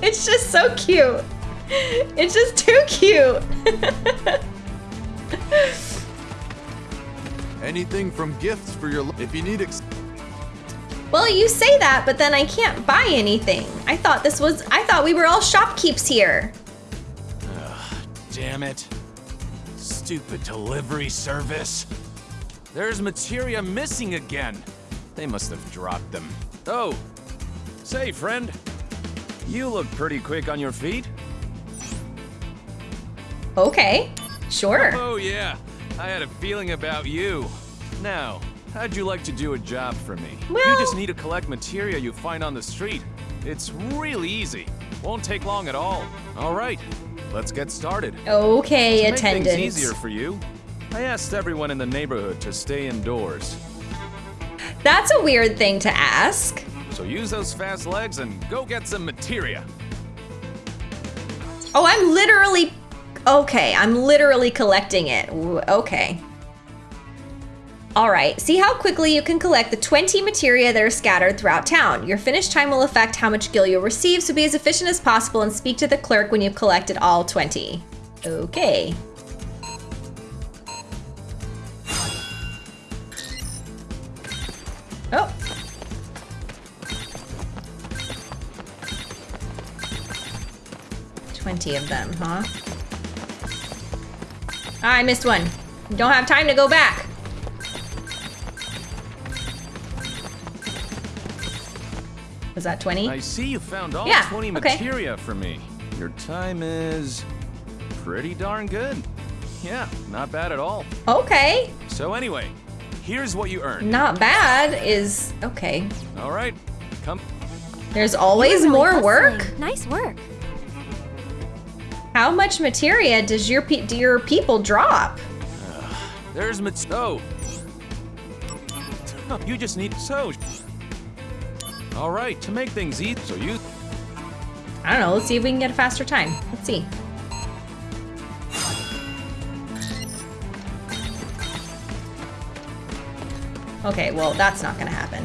it's just so cute. It's just too cute. Anything from gifts for your. If you need. Ex- well, you say that, but then I can't buy anything. I thought this was. I thought we were all shopkeeps here. Damn it. Stupid delivery service. There's materia missing again. They must have dropped them. Oh, say, friend. You look pretty quick on your feet. Okay, sure. Oh, yeah. I had a feeling about you. Now, how'd you like to do a job for me? Well- You just need to collect materia you find on the street. It's really easy. Won't take long at all. All right, let's get started. Okay, things easier for you, I asked everyone in the neighborhood to stay indoors. That's a weird thing to ask. So use those fast legs and go get some materia. Oh, I'm literally. Okay, I'm literally collecting it. Okay. All right, see how quickly you can collect the 20 materia that are scattered throughout town. Your finish time will affect how much gil you'll receive, so be as efficient as possible and speak to the clerk when you've collected all 20. Okay. 20 of them, huh? Ah, I missed one. Don't have time to go back. Was that 20? I see you found all yeah, 20 okay. materia for me. Your time is pretty darn good. Yeah, not bad at all. Okay. So anyway, here's what you earned. Not bad is okay. All right. Come. There's always more work? Nice work. How much materia does your pe- do your people drop? There's mat. Oh, you just need so. All right, to make things easy, so you. I don't know. Let's see if we can get a faster time. Let's see. Okay, well, that's not gonna happen.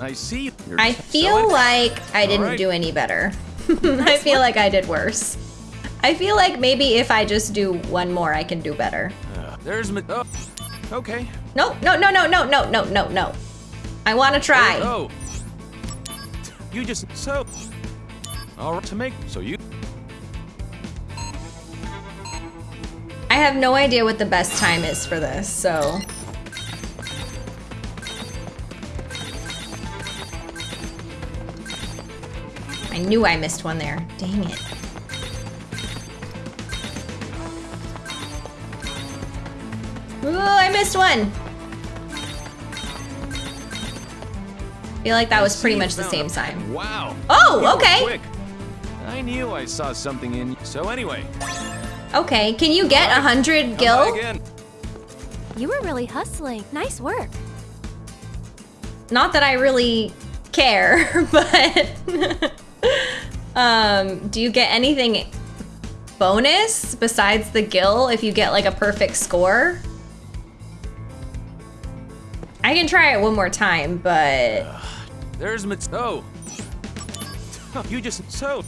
I see. You're I feel like I didn't Alright. do any better. I feel like I did worse. I feel like maybe if I just do one more, I can do better. Uh, there's mat. Oh, okay. No, no, no, no, no, no, no, no, no. I want to try. Oh. You just so. All right, to make so you. I have no idea what the best time is for this, so. I knew I missed one there. Dang it. Ooh, I missed one. feel like that was pretty much the same a- time. Wow. Oh, okay. I knew I saw something in. you. So anyway, Okay, can you get a hundred gil? again. You were really hustling. Nice work. Not that I really care, but um, do you get anything bonus besides the gil if you get like a perfect score? I can try it one more time, but There's mat. Oh. You just so.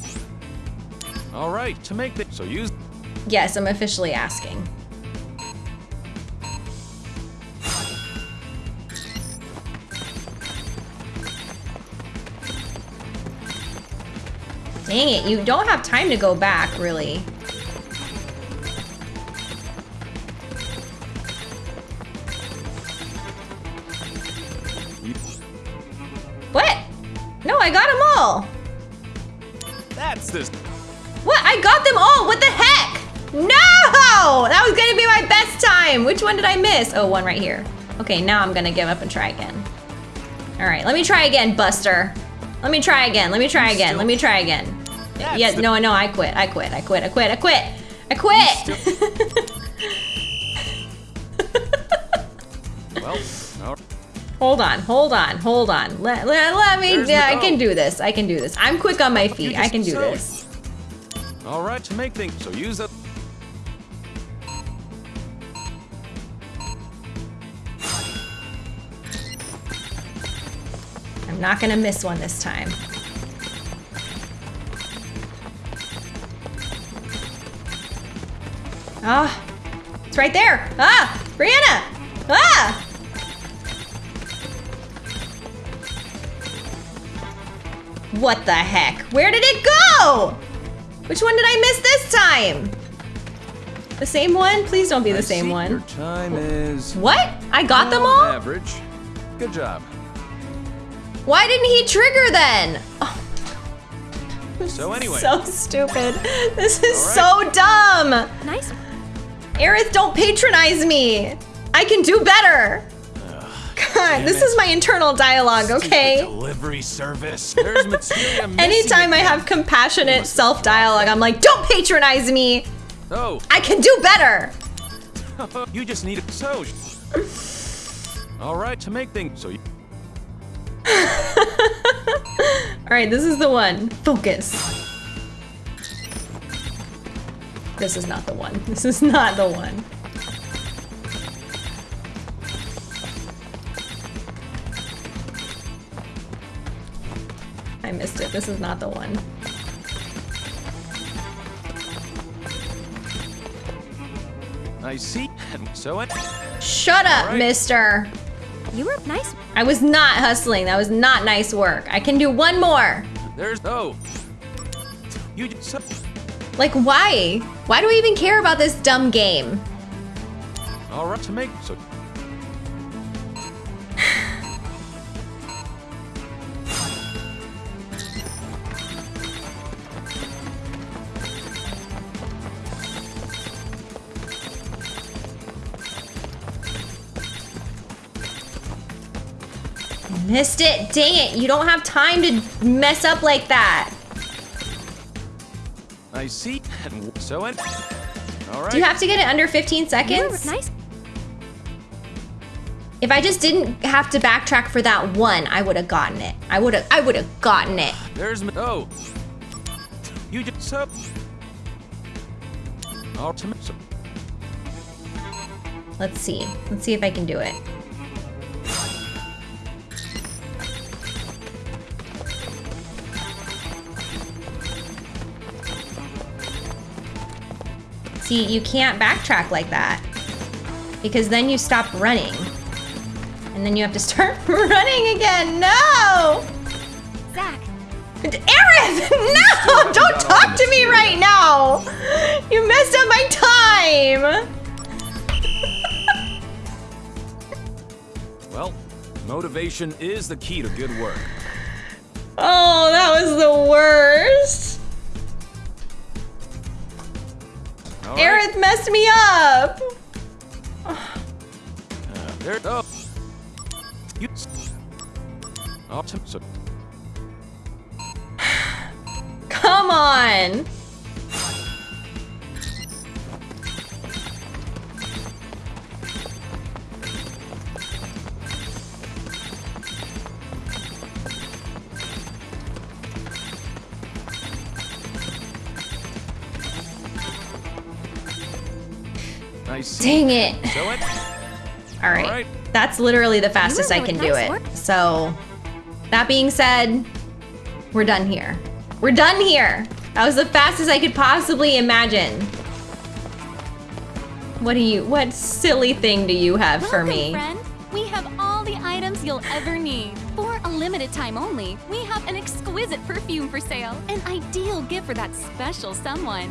All right, to make the so use. yes, I'm officially asking. Dang it, you don't have time to go back, really. What? No, I got them all. That's this. What? I got them all. What the heck? No! That was gonna be my best time. Which one did I miss? Oh, one right here. Okay, now I'm gonna give up and try again. All right, let me try again, Buster. Let me try again. Let me try again. Let me try again. Yeah, the- no, no, I quit. I quit. I quit. I quit. I quit. I quit. Well, no. hold on. Hold on. Hold on. Let, let, let me. There's Yeah, I can do this. I can do this. I'm quick on my feet. I can do this. All right, to make things so use it. I'm not gonna miss one this time. Ah, it's right there. Ah, Brianna. Ah. What the heck? Where did it go? Which one did I miss this time? The same one? Please don't be the I same see one. Your time is What? I got them all? average. Good job. Why didn't he trigger then? Oh, So anyway, so stupid. This is All so dumb. Nice. Aerith, don't patronize me. I can do better. God, this it. is my internal dialogue, Stupid okay? Delivery service. There's materia missing Anytime I have compassionate self dialogue, I'm like, don't patronize me. Oh, I can do better. you just need a so. All right, to make things so. You, All right, this is the one. Focus. This is not the one. This is not the one. I missed it. This is not the one. I see. So it. Shut up, right. mister. You were nice. I was not hustling. That was not nice work. I can do one more. There's oh. You just. Like, why? Why do we even care about this dumb game? All right, to make so. Missed it. Dang it. You don't have time to mess up like that. I see. So it. All right. Do you have to get it under 15 You were seconds? nice. If I just didn't have to backtrack for that one, I would have gotten it. I would have I would have gotten it. There's ma- oh. You just so. All to make so. Let's see. Let's see if I can do it. See, you can't backtrack like that. Because then you stop running. And then you have to start running again. No! Zack. Aerith! No! Don't talk to me right now! You messed up my time! Well, motivation is the key to good work. Oh, that was the worst. All right. Aerith messed me up. Uh, there. Oh. You. All. Come on. Dang it. So it. All right. right. That's literally the fastest I really can do it. work. So, that being said, we're done here. We're done here. That was the fastest I could possibly imagine. What do you, what silly thing do you have for Welcome, me? friend. We have all the items you'll ever need. For a limited time only, we have an exquisite perfume for sale. An ideal gift for that special someone.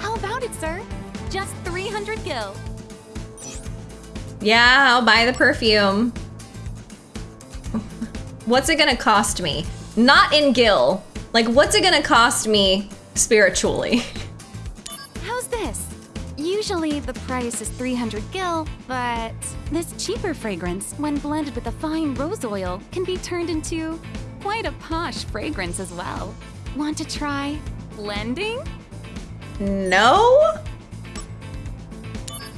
How about it, sir? Just 300 gil. Yeah, I'll buy the perfume. What's it gonna cost me? Not in Gil. Like, what's it gonna cost me spiritually. How's this? Usually the price is 300 gil, but this cheaper fragrance, when blended with a fine rose oil, can be turned into quite a posh fragrance as well. Want to try blending? No?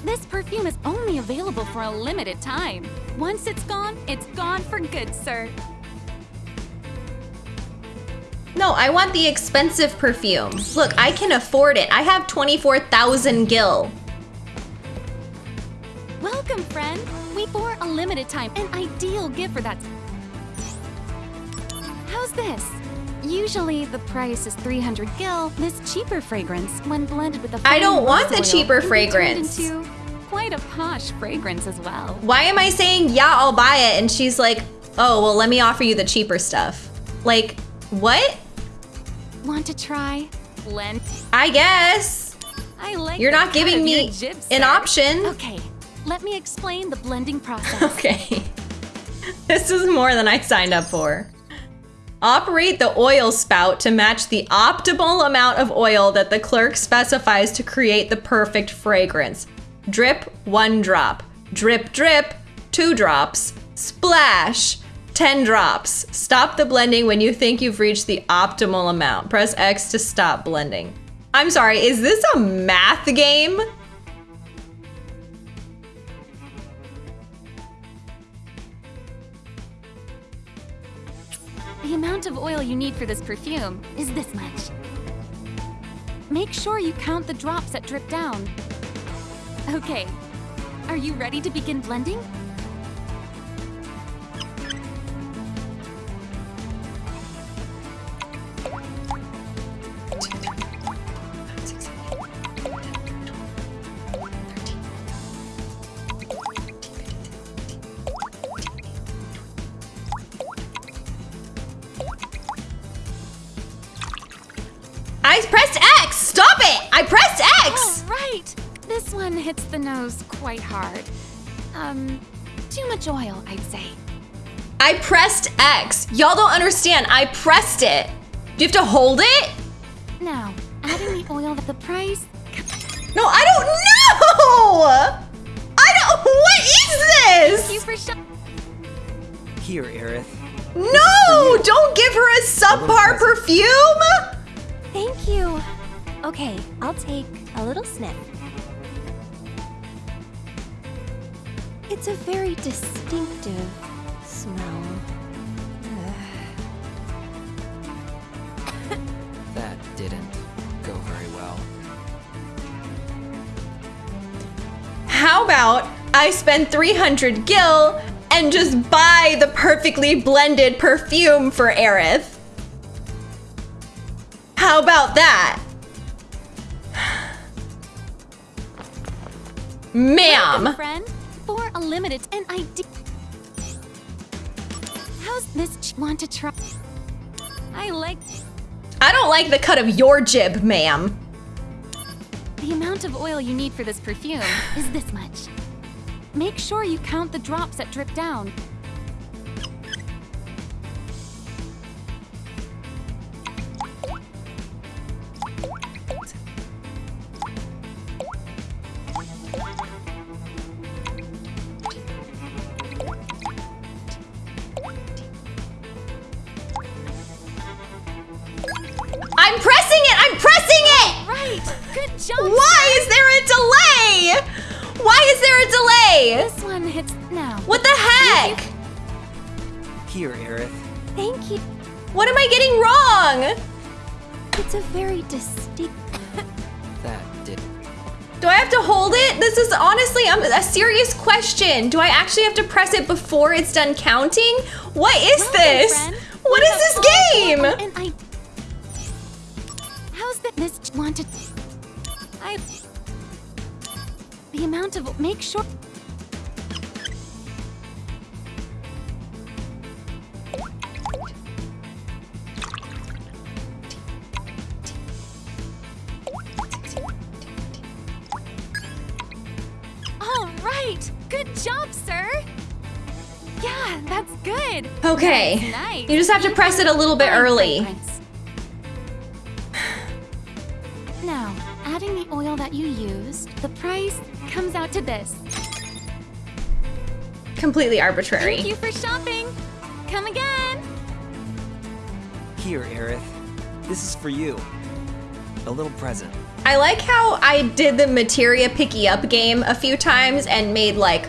This perfume is only available for a limited time. Once it's gone, it's gone for good, sir. No, I want the expensive perfume. Look, I can afford it. I have 24,000 gil. Welcome, friend. We for a limited time, an ideal gift for that. How's this? Usually the price is 300 gil. This cheaper fragrance, when blended with a I don't want the oil, cheaper can be turned fragrance. into quite a posh fragrance as well. Why am I saying, yeah, I'll buy it? And she's like, oh, well, let me offer you the cheaper stuff. Like, what? Want to try blend? I guess. I like. You're not giving me an option. Okay, let me explain the blending process. Okay. this is more than I signed up for. Operate the oil spout to match the optimal amount of oil that the clerk specifies to create the perfect fragrance. Drip, one drop. Drip, drip, two drops. Splash, 10 drops. Stop the blending when you think you've reached the optimal amount. Press X to stop blending. I'm sorry, is this a math game? The amount of oil you need for this perfume is this much. Make sure you count the drops that drip down. Okay, are you ready to begin blending? I pressed X! Right, this one hits the nose quite hard. Um, too much oil, I'd say. I pressed X. Y'all don't understand. I pressed it. Do you have to hold it? No. adding the oil at the price. No, I don't know! I don't. What is Thank you this? for sh- Here, Aerith. No! Don't give her a subpar perfume! Thank you. Okay, I'll take a little sniff. It's a very distinctive smell. That didn't go very well. How about I spend 300 gil and just buy the perfectly blended perfume for Aerith? How about that? Ma'am! friend, for a limited and ID. How's this? ch- Want to try? I like I don't like the cut of your jib, ma'am. the amount of oil you need for this perfume is this much. Make sure you count the drops that drip down. Right, good job. Why is there a delay? Why is there a delay? This one hits now. What the heck? Here, Aerith. Thank you. What am I getting wrong? It's a very distinct. That didn't. Do I have to hold it? This is honestly um, a serious question. Do I actually have to press it before it's done counting? What is Welcome, this? friend. What We is this game? And I. How's that? This ch- The amount of make sure. All right, good job, sir. Yeah, that's good. Okay. Nice. You just have to press it a little bit early. This. Completely arbitrary. Thank you for shopping. Come again. Here, Aerith. This is for you. A little present. I like how I did the materia picky up game a few times and made like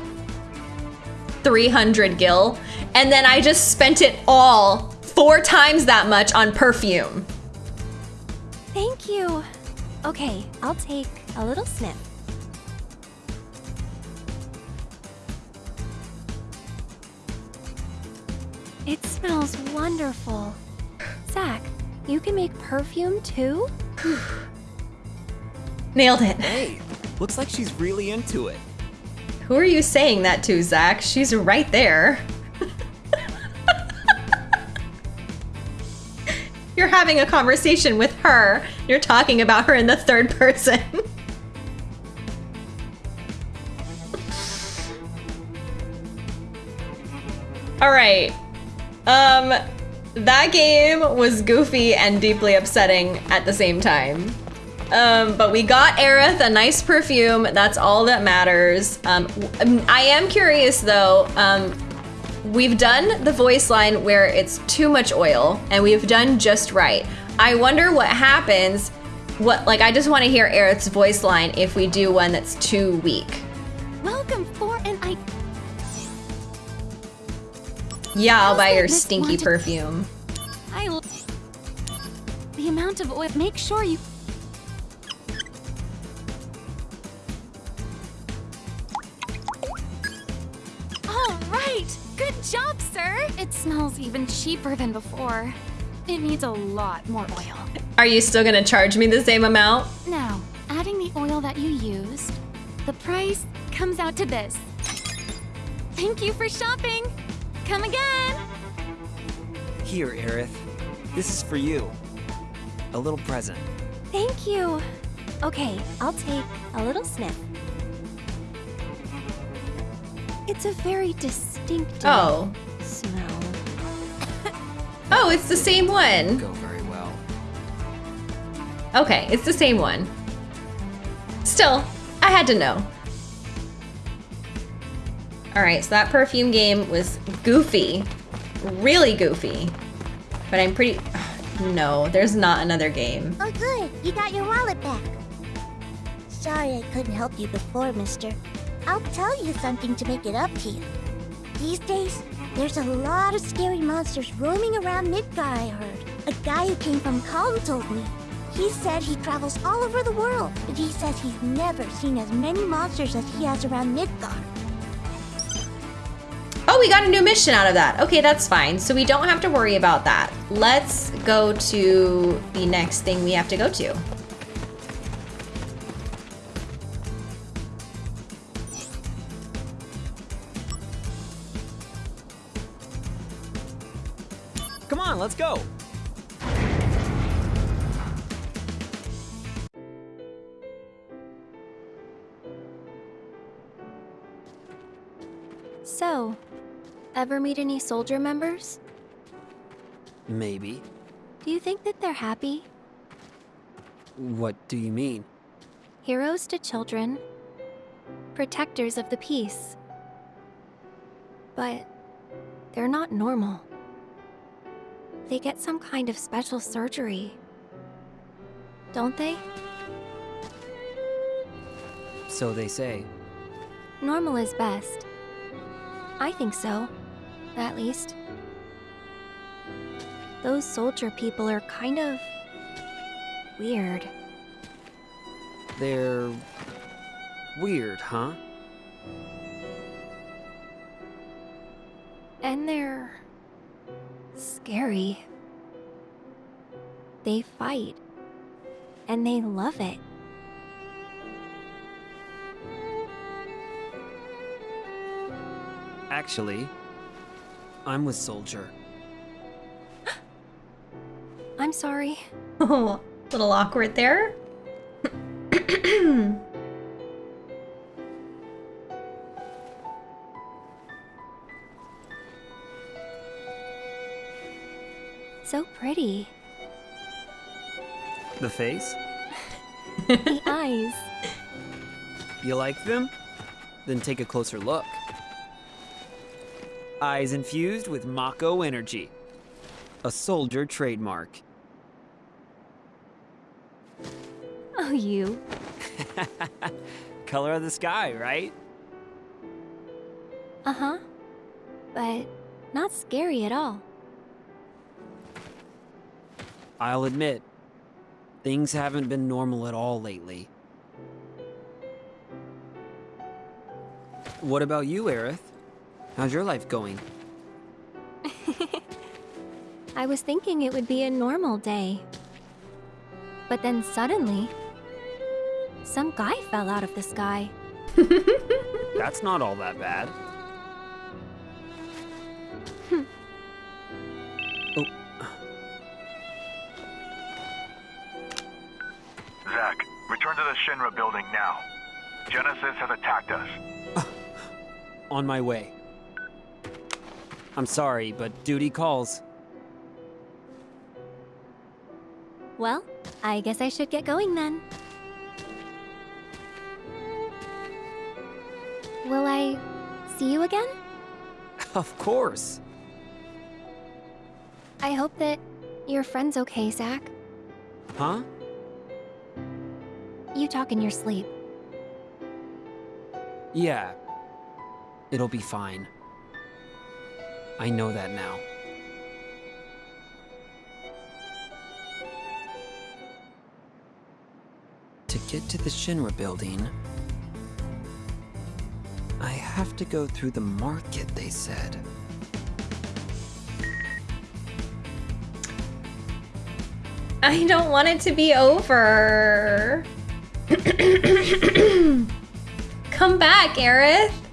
300 gil, and then I just spent it all four times that much on perfume. Thank you. Okay, I'll take a little sniff. Smells wonderful. Zack, you can make perfume too? Nailed it. Hey, looks like she's really into it. Who are you saying that to, Zack? She's right there. You're having a conversation with her. You're talking about her in the third person. All right. Um that game was goofy and deeply upsetting at the same time. Um, but we got Aerith a nice perfume. That's all that matters. Um, I am curious though. Um, we've done the voice line where it's too much oil, and we've done just right. I wonder what happens. What like I just want to hear Aerith's voice line if we do one that's too weak. Welcome Yeah, I'll buy your stinky perfume. I. The amount of oil. Make sure you. All right. Good job, sir. It smells even cheaper than before. It needs a lot more oil. Are you still gonna charge me the same amount? Now, adding the oil that you used, the price comes out to this. Thank you for shopping. Come again. Here, Aerith. This is for you. A little present. Thank you. Okay, I'll take a little sniff. It's a very distinctive Oh. smell. Oh, it's the same one. Go very well. Okay, it's the same one. Still, I had to know. Alright, so that perfume game was goofy. Really goofy. But I'm pretty... No, there's not another game. Oh, good. You got your wallet back. Sorry I couldn't help you before, mister. I'll tell you something to make it up to you. These days, there's a lot of scary monsters roaming around Midgar, I heard. A guy who came from Kalm told me. He said he travels all over the world, but he says he's never seen as many monsters as he has around Midgar. We got a new mission out of that. Okay, that's fine. So we don't have to worry about that. Let's go to the next thing we have to go to. Come on, let's go. So, ever meet any soldier members? Maybe. Do you think that they're happy? What do you mean? Heroes to children, protectors of the peace. But they're not normal. They get some kind of special surgery. Don't they? So they say. Normal is best. I think so. At least. Those soldier people are kind of. weird. They're weird, huh? And they're. scary. They fight. And they love it. Actually, I'm with Soldier. I'm sorry. Oh, a little awkward there. So pretty. The face? the eyes. You like them? Then take a closer look. Eyes infused with Mako energy. A soldier trademark. Oh, you. Color of the sky, right? Uh huh. But not scary at all. I'll admit, things haven't been normal at all lately. What about you, Aerith? How's your life going? I was thinking it would be a normal day. But then suddenly, some guy fell out of the sky. That's not all that bad. Hmm. oh, Zack, return to the Shinra building now. Genesis has attacked us. Uh, on my way. I'm sorry, but duty calls. Well, I guess I should get going then. Will I see you again? Of course. I hope that your friend's okay, Zack. Huh? You talk in your sleep. Yeah. It'll be fine. I know that now. To get to the Shinra building, I have to go through the market, they said. I don't want it to be over. Come back, Aerith.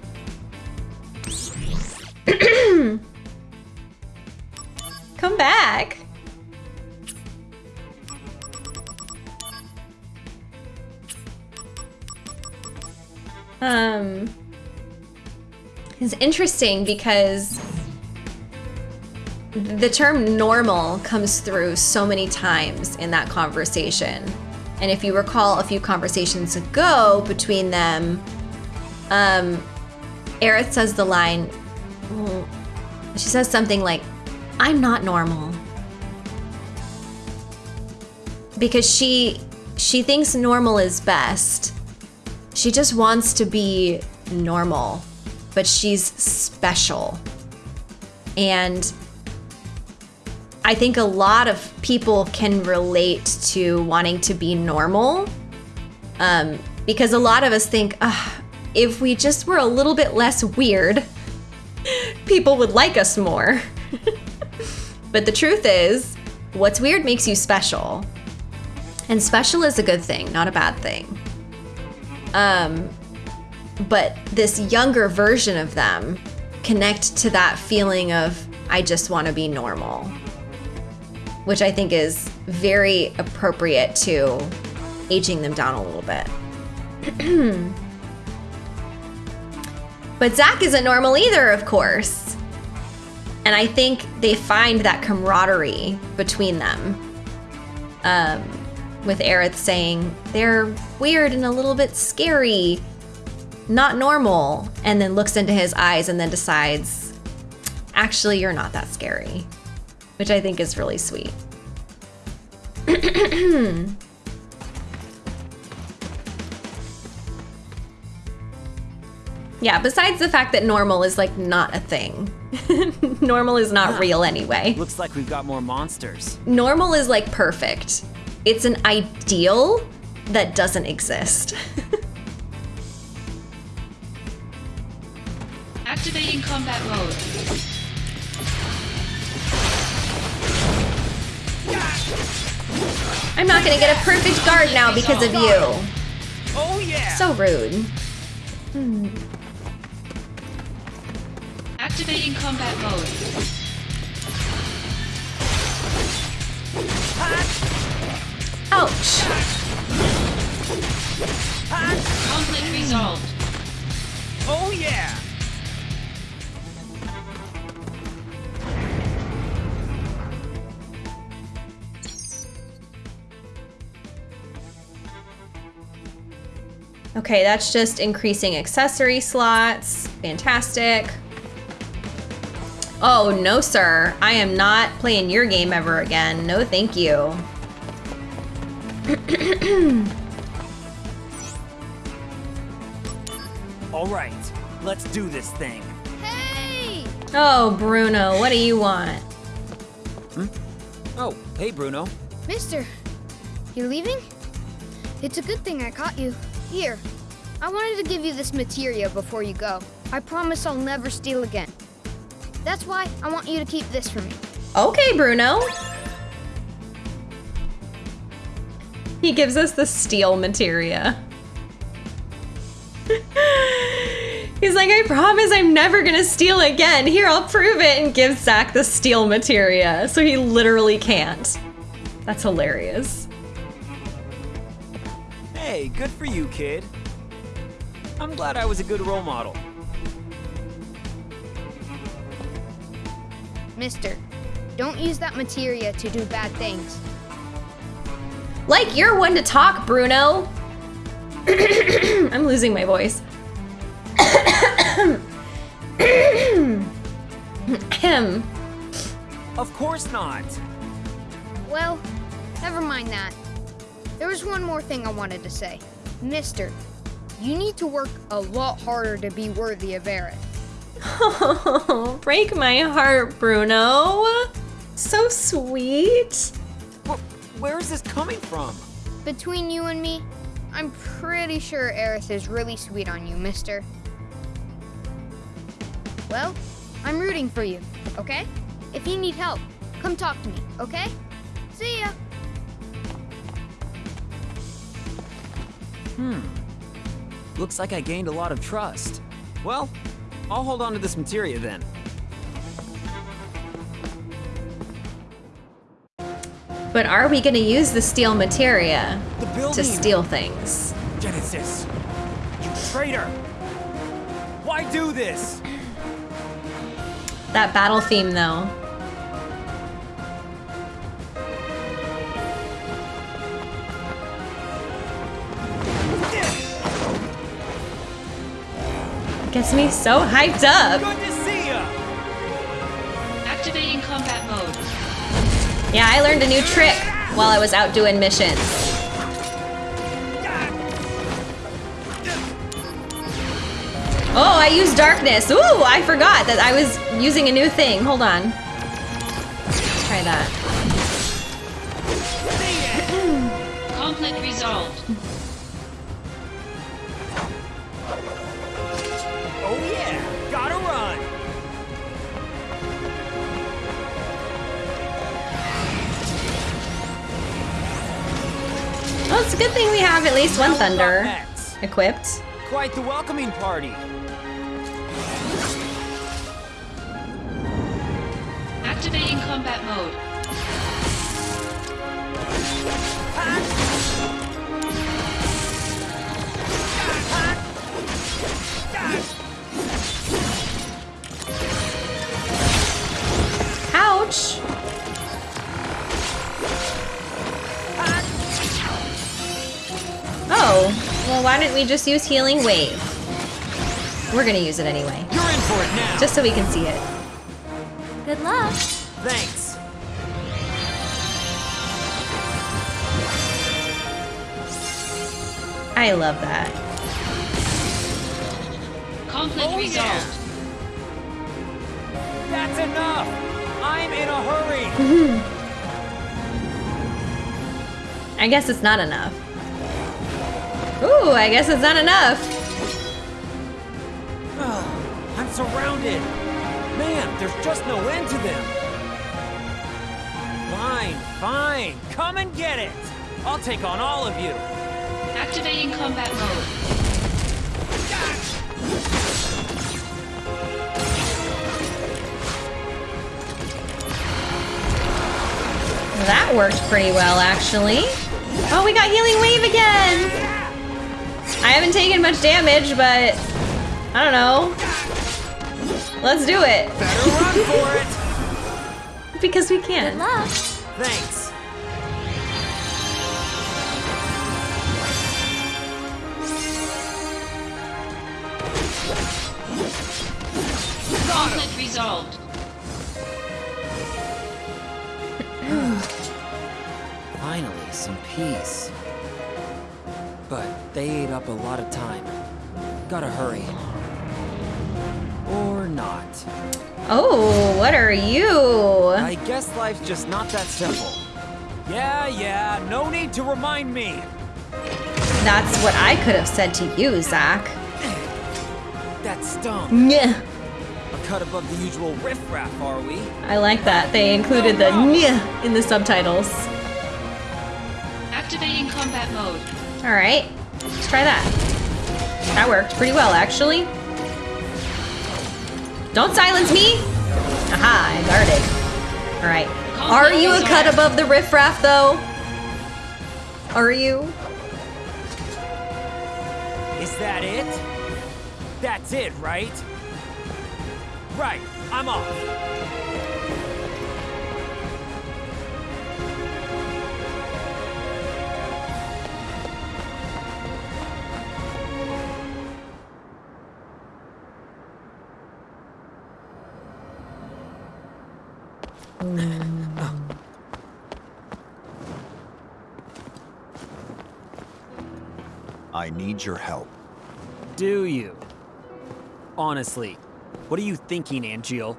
Um, it's interesting because the term normal comes through so many times in that conversation. And if you recall a few conversations ago between them, um, Aerith says the line, well, she says something like, I'm not normal. Because she she thinks normal is best. She just wants to be normal, but she's special. And I think a lot of people can relate to wanting to be normal um, because a lot of us think, "Ugh, if we just were a little bit less weird, people would like us more. but the truth is, what's weird makes you special. And special is a good thing, not a bad thing. Um, but this younger version of them connect to that feeling of, I just want to be normal which I think is very appropriate to aging them down a little bit. but Zack isn't normal either, of course. And I think they find that camaraderie between them. Um, with Aerith saying, they're weird and a little bit scary, not normal, and then looks into his eyes and then decides, actually, you're not that scary which I think is really sweet. yeah, besides the fact that normal is like not a thing. normal is not ah. real anyway. Looks like we've got more monsters. Normal is like perfect. It's an ideal that doesn't exist. Activating combat mode. I'm not gonna get a perfect guard now because of you. Oh yeah! So rude. Activating combat mode. Ouch. Conflict resolved. oh yeah! Okay, that's just increasing accessory slots. Fantastic. Oh, no, sir. I am not playing your game ever again. No, thank you. All right, let's do this thing. Hey! Oh, Bruno, what do you want? Hmm? Oh, hey, Bruno. Mister, you're leaving? It's a good thing I caught you. Here, I wanted to give you this materia before you go. I promise I'll never steal again. That's why I want you to keep this for me. Okay, Bruno. He gives us the steal materia. He's like, I promise I'm never gonna steal again. Here, I'll prove it, and gives Zack the steal materia. So he literally can't. That's hilarious. Hey, good for you, kid. I'm glad I was a good role model. Mister, don't use that materia to do bad things. Like you're one to talk, Bruno. I'm losing my voice. Him. Of course not. Well, never mind that. There was one more thing I wanted to say. Mister, you need to work a lot harder to be worthy of Aerith. Oh, break my heart, Bruno. So sweet. Wh- Where is this coming from? Between you and me, I'm pretty sure Aerith is really sweet on you, mister. Well, I'm rooting for you, okay? If you need help, come talk to me, okay? See ya! Hmm. Looks like I gained a lot of trust. Well, I'll hold on to this materia then. But are we gonna use the steal materia The to steal things? Genesis. You traitor. Why do this? That battle theme, though. Gets me so hyped up. Yeah, I learned a new trick while I was out doing missions. Oh, I used darkness. Ooh, I forgot that I was using a new thing. Hold on. Let's try that. Conflict resolved. Good thing we have at least one thunder equipped. Quite the welcoming party. Activating combat mode. Ouch! Well, why didn't we just use Healing Wave? We're gonna use it anyway, You're in for it now. just so we can see it. Good luck. Thanks. I love that. Conflict Oh, resolved. yeah. That's enough. I'm in a hurry. I guess it's not enough. Ooh, I guess it's not enough. Ah, I'm surrounded. Man, there's just no end to them. Fine, fine. Come and get it. I'll take on all of you. Activating combat mode. That worked pretty well, actually. Oh, we got Healing Wave again! I haven't taken much damage, but I don't know. Let's do it. Better run for it. because we can. Good luck. Thanks. Conflict resolved. Finally, some peace. But they ate up a lot of time. Gotta hurry. Or not. Oh, what are you? I guess life's just not that simple. Yeah, yeah, no need to remind me. That's what I could have said to you, Zack. That stung. Yeah. A cut above the usual riffraff, are we? I like that. They included the nyeh in the subtitles. Alright, let's try that. That worked pretty well, actually. Don't silence me! Aha, I guarded. Alright. Are you a cut above the riffraff, though? Are you? Is that it? That's it, right? Right, I'm off. Need your help. Do you? Honestly, what are you thinking, Angeal?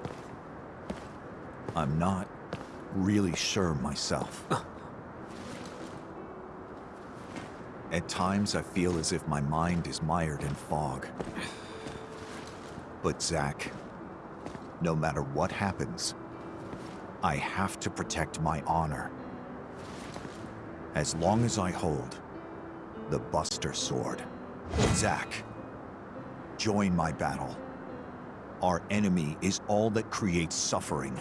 I'm not really sure myself. At times, I feel as if my mind is mired in fog. But Zack, no matter what happens, I have to protect my honor. As long as I hold the Buster Sword. Zack, join my battle. Our enemy is all that creates suffering.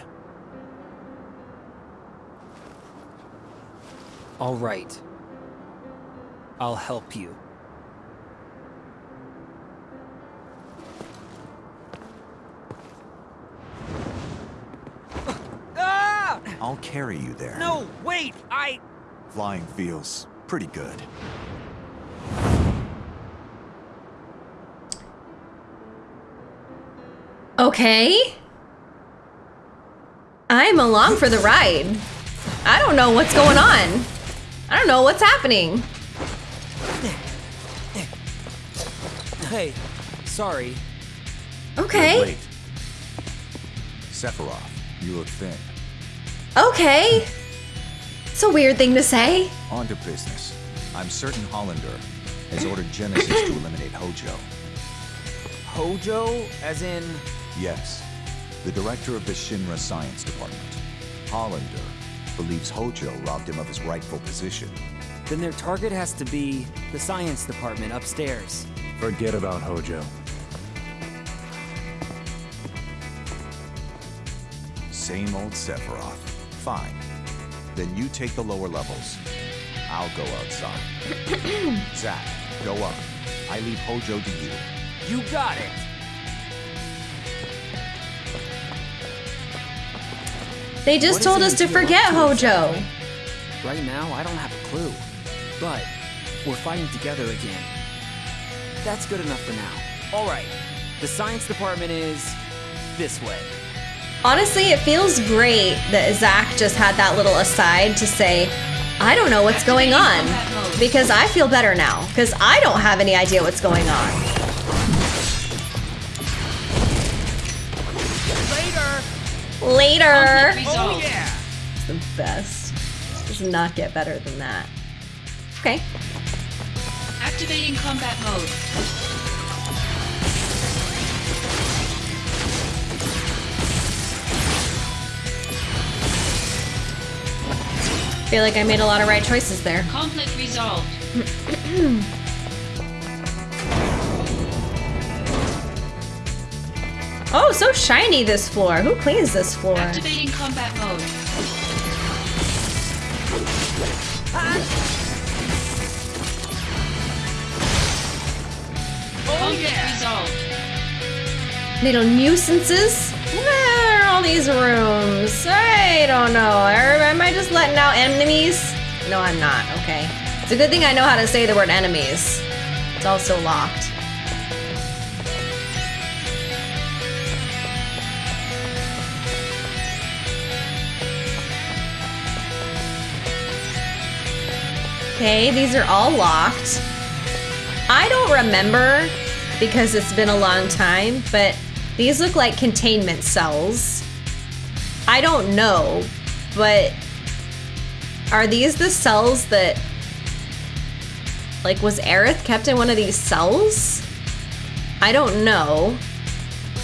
All right. I'll help you. Ah! I'll carry you there. No, wait! I... Flying feels pretty good. Okay. I'm along for the ride. I don't know what's going on. I don't know what's happening. Hey, sorry. Okay. Wait. Sephiroth, you look thin. Okay. It's a weird thing to say. On to business. I'm certain Hollander has ordered Genesis to eliminate Hojo. Hojo? As in... Yes, the director of the Shinra Science Department. Hollander believes Hojo robbed him of his rightful position. Then their target has to be the science department upstairs. Forget about Hojo. Same old Sephiroth. Fine. Then you take the lower levels. I'll go outside. Zack, go up. I leave Hojo to you. You got it! They just What told us to forget to Hojo. exactly? Right now, I don't have a clue. But we're fighting together again. That's good enough for now. All right. The science department is this way. Honestly, it feels great that Zack just had that little aside to say, I don't know what's going on. Because I feel better now. Because I don't have any idea what's going on. Later! Later! Resolved. yeah! It's the best. Does not get better than that. Okay. Activating combat mode. Feel like I made a lot of right choices there. Conflict resolved. Oh, so shiny this floor. Who cleans this floor? Activating combat mode. Ah. Oh, Conflict resolved. Little nuisances? Where are all these rooms? I don't know. Am I just letting out enemies? No, I'm not. Okay. It's a good thing I know how to say the word enemies. It's also locked. Okay, these are all locked. I don't remember because it's been a long time, but these look like containment cells. I don't know, but are these the cells that like was Aerith kept in one of these cells? I don't know,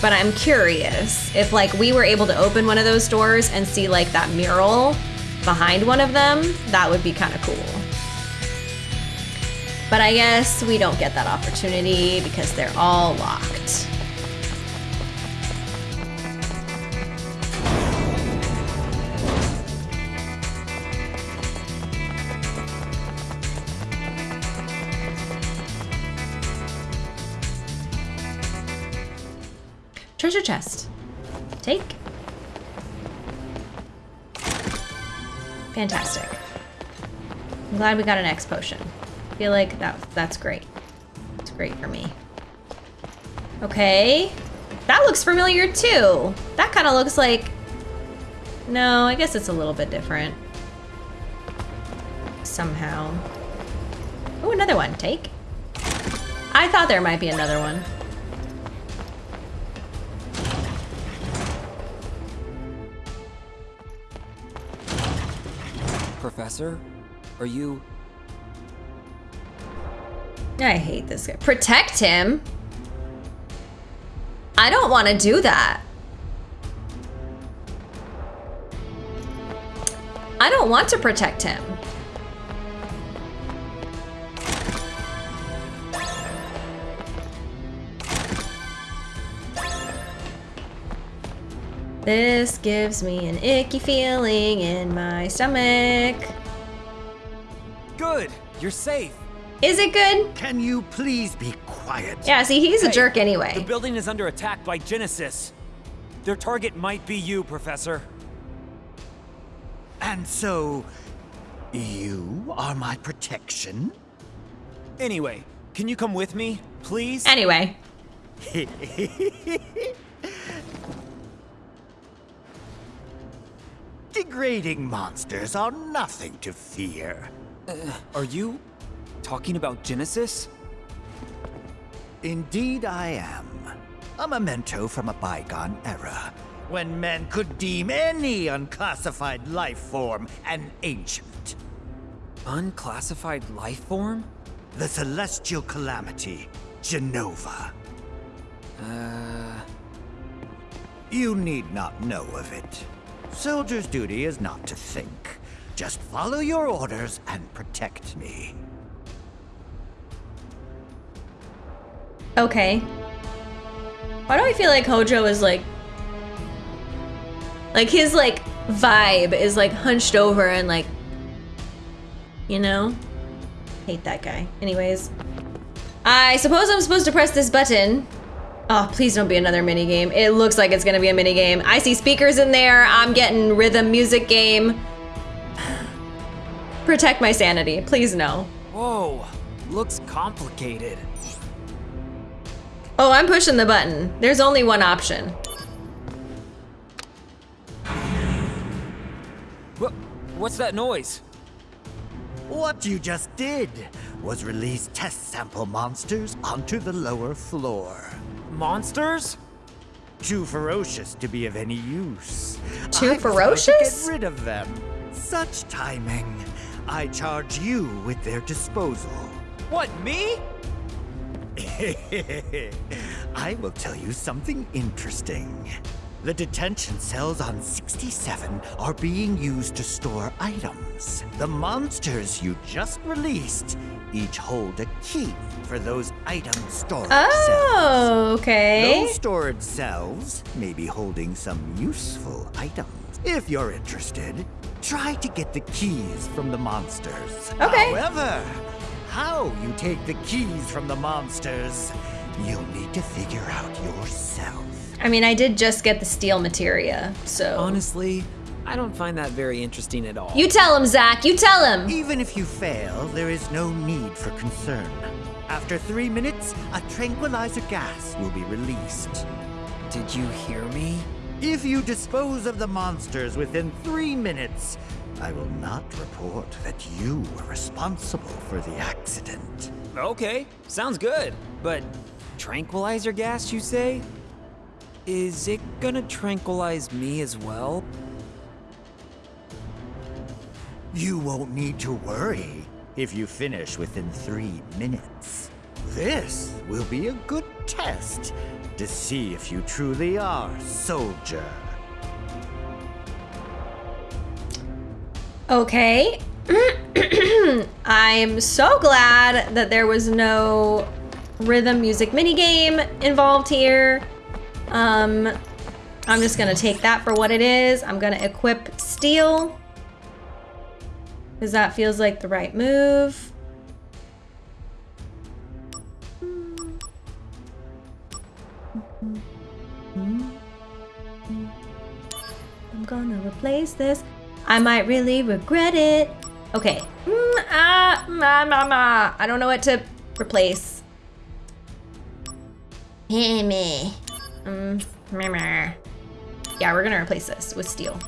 but I'm curious if like we were able to open one of those doors and see like that mural behind one of them, that would be kind of cool. But I guess we don't get that opportunity because they're all locked. Treasure chest. Take. Fantastic. I'm glad we got an X potion. I feel like that that's great. It's great for me. Okay. That looks familiar too. That kind of looks like... No, I guess it's a little bit different. Somehow. Oh, another one. Take. I thought there might be another one. Professor, are you... I hate this guy. Protect him? I don't want to do that. I don't want to protect him. This gives me an icky feeling in my stomach. Good! You're safe! Is it good? Can you please be quiet? Yeah, see, he's a jerk anyway. The building is under attack by Genesis. Their target might be you, Professor. And so, you are my protection? Anyway, can you come with me, please? Anyway. Degrading monsters are nothing to fear. Uh, are you talking about Genesis? Indeed I am. A memento from a bygone era, when men could deem any unclassified life form an ancient. Unclassified life form? The celestial calamity, Jenova. Uh... You need not know of it. Soldier's duty is not to think. Just follow your orders and protect me. Okay. Why do I feel like Hojo is like... Like his like vibe is like hunched over and like... You know? Hate that guy. Anyways. I suppose I'm supposed to press this button. Oh, please don't be another mini game. It looks like it's gonna be a mini game. I see speakers in there. I'm getting rhythm music game. Protect my sanity. Please no. Whoa, looks complicated. Oh, I'm pushing the button. There's only one option. What? What's that noise? What you just did was release test sample monsters onto the lower floor. Monsters? Too ferocious to be of any use. Too I ferocious? To get rid of them. Such timing. I charge you with their disposal. What, me? I will tell you something interesting. The detention cells on 67 are being used to store items. The monsters you just released each hold a key for those item storage cells. Oh, okay. Those storage cells may be holding some useful items. If you're interested, try to get the keys from the monsters. Okay. However, how you take the keys from the monsters, you'll need to figure out yourself. I mean, I did just get the steal materia, so. Honestly, I don't find that very interesting at all. You tell him, Zack. You tell him. Even if you fail, there is no need for concern. After three minutes, a tranquilizer gas will be released. Did you hear me? If you dispose of the monsters within three minutes, I will not report that you were responsible for the accident. Okay, sounds good. But tranquilizer gas, you say? Is it gonna tranquilize me as well? You won't need to worry if you finish within three minutes. This will be a good test to see if you truly are soldier. Okay. I'm so glad that there was no rhythm music minigame involved here. Um, I'm just gonna take that for what it is. I'm gonna equip steal. Because that feels like the right move. I'm gonna replace this. I might really regret it. Okay. Mm, ah, ma, ma, ma. I don't know what to replace. Hey, me. Um, meh. Yeah, we're gonna replace this with steal.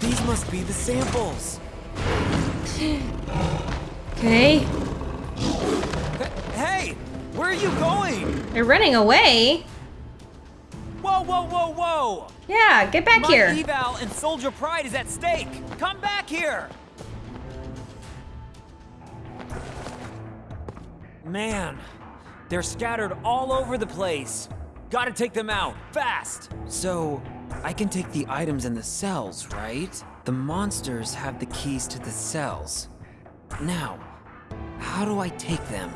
These must be the samples. Okay. Hey, where are you going? They're running away. Whoa, whoa, whoa, whoa! Yeah, get back My here. eval and soldier pride is at stake. Come back here. Man, they're scattered all over the place. Gotta take them out, fast! So, I can take the items in the cells, right? The monsters have the keys to the cells. Now, how do I take them?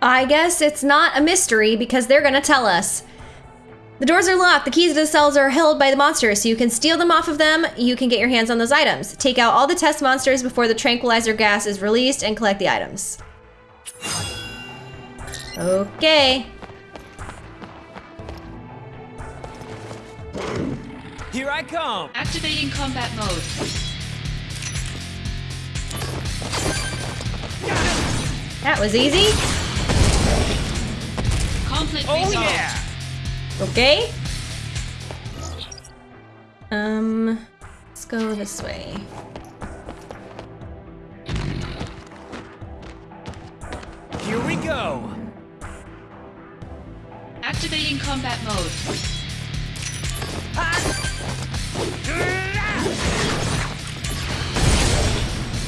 I guess it's not a mystery because they're gonna tell us. The doors are locked. The keys to the cells are held by the monsters, so you can steal them off of them. You can get your hands on those items. Take out all the test monsters before the tranquilizer gas is released and collect the items. Okay. Here I come! Activating combat mode. That was easy. Conflict Oh resolved. yeah! Okay. Um, let's go this way. Here we go! Activating combat mode.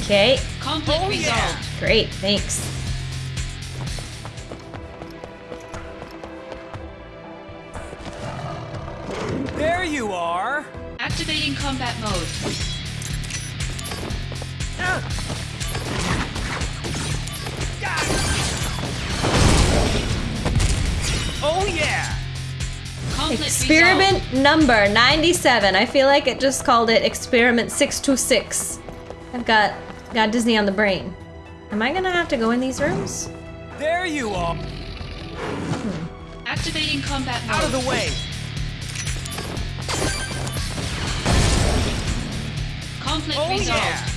Okay, Conflict Oh, resolved. yeah. great, thanks. There you are! Activating combat mode. Oh yeah! Conflict Experiment number 97. I feel like it just called it experiment 626. I've got got Disney on the brain. Am I gonna have to go in these rooms? There you are! resolved. Activating combat mode. Out of the way! Conflict Oh resolved. yeah!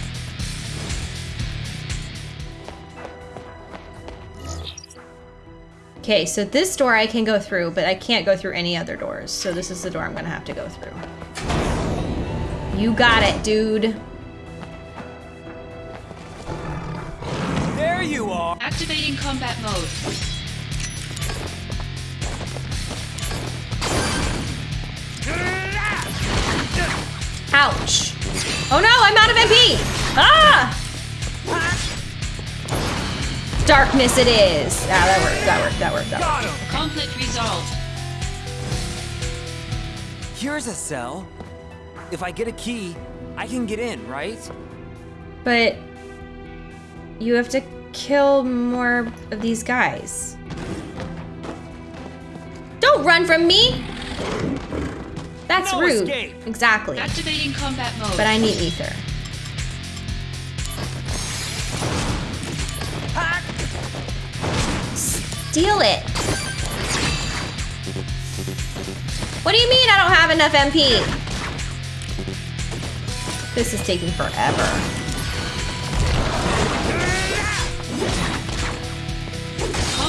Okay, so this door I can go through, but I can't go through any other doors. So this is the door I'm gonna have to go through. You got it, dude. There you are! Activating combat mode. Ouch. Oh no, I'm out of MP! Ah! Darkness it is. Ah, that worked, that worked, that worked, that worked. Conflict resolved. Here's a cell. If I get a key, I can get in, right? But you have to kill more of these guys. Don't run from me! That's No rude. escape. Exactly. Activating combat mode. But I need ether. Steal it. What do you mean I don't have enough MP? This is taking forever.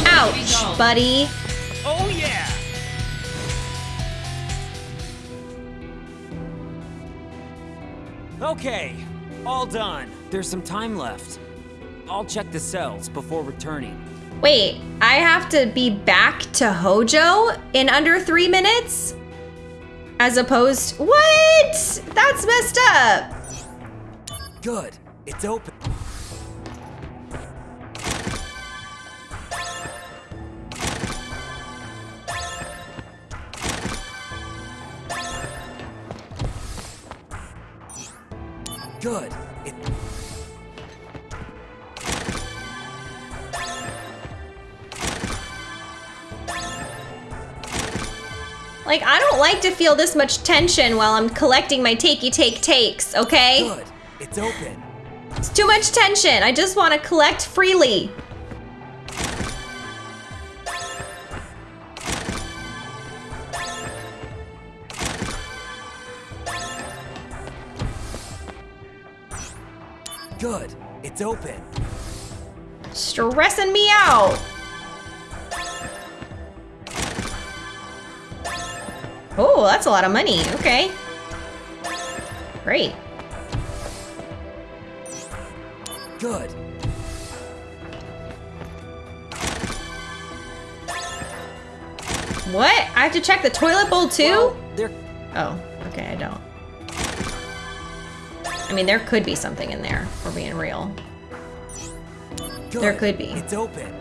Ouch, buddy. Oh yeah! Okay, all done. There's some time left. I'll check the cells before returning. Wait, I have to be back to Hojo in under three minutes? As opposed, what? That's messed up. Good, it's open. Good. It Like, I don't like to feel this much tension while I'm collecting my takey take takes, okay? good. It's open. It's too much tension. I just want to collect freely. Good. It's open. Stressing me out. Oh, that's a lot of money. Okay. Great. Good. What? I have to check the toilet bowl too? Well, Oh, okay, I don't. I mean, there could be something in there, for being real. good. There could be. It's open.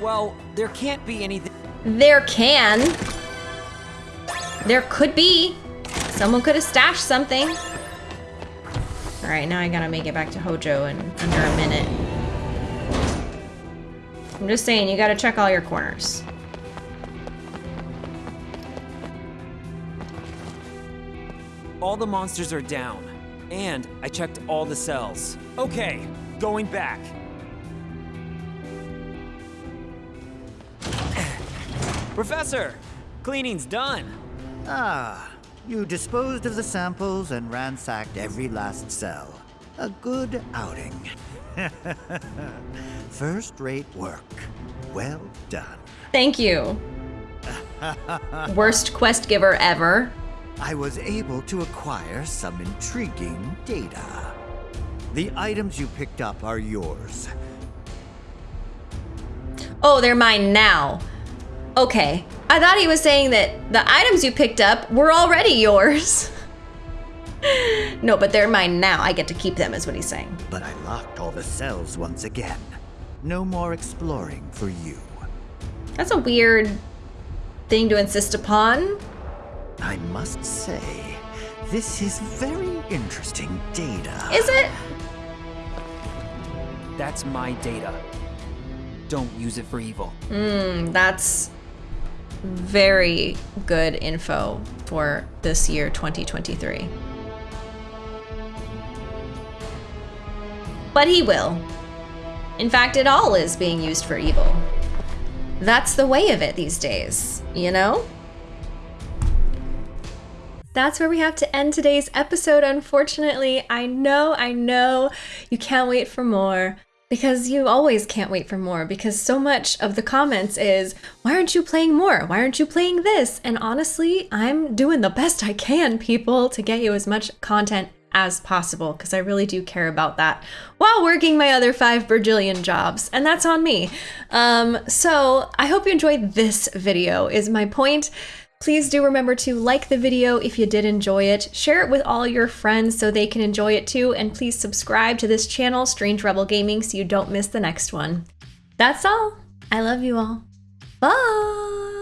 Well, there can't be anything. There can. There could be. Someone could have stashed something. All right, now I gotta make it back to Hojo in under a minute. I'm just saying, you gotta check all your corners. All the monsters are down. And I checked all the cells. Okay, going back. Professor, cleaning's done. Ah, you disposed of the samples and ransacked every last cell. A good outing. First rate work. Well done. Thank you. Worst quest giver ever. I was able to acquire some intriguing data. The items you picked up are yours. Oh, they're mine now. Okay. I thought he was saying that the items you picked up were already yours. no, but they're mine now. I get to keep them, is what he's saying. But I locked all the cells once again. No more exploring for you. That's a weird thing to insist upon. I must say, this is very interesting data. Is it? That's my data. Don't use it for evil. Hmm, that's very good info for this year 2023. But he will. In fact, it all is being used for evil. That's the way of it these days, you know? That's where we have to end today's episode, unfortunately. I know, I know you can't wait for more because you always can't wait for more because so much of the comments is, why aren't you playing more? Why aren't you playing this? And honestly, I'm doing the best I can, people, to get you as much content as possible because I really do care about that while working my other five bajillion jobs, and that's on me. Um, so I hope you enjoyed this video, is my point. Please do remember to like the video if you did enjoy it, share it with all your friends so they can enjoy it too, and please subscribe to this channel, Strange Rebel Gaming, so you don't miss the next one. That's all. I love you all. Bye!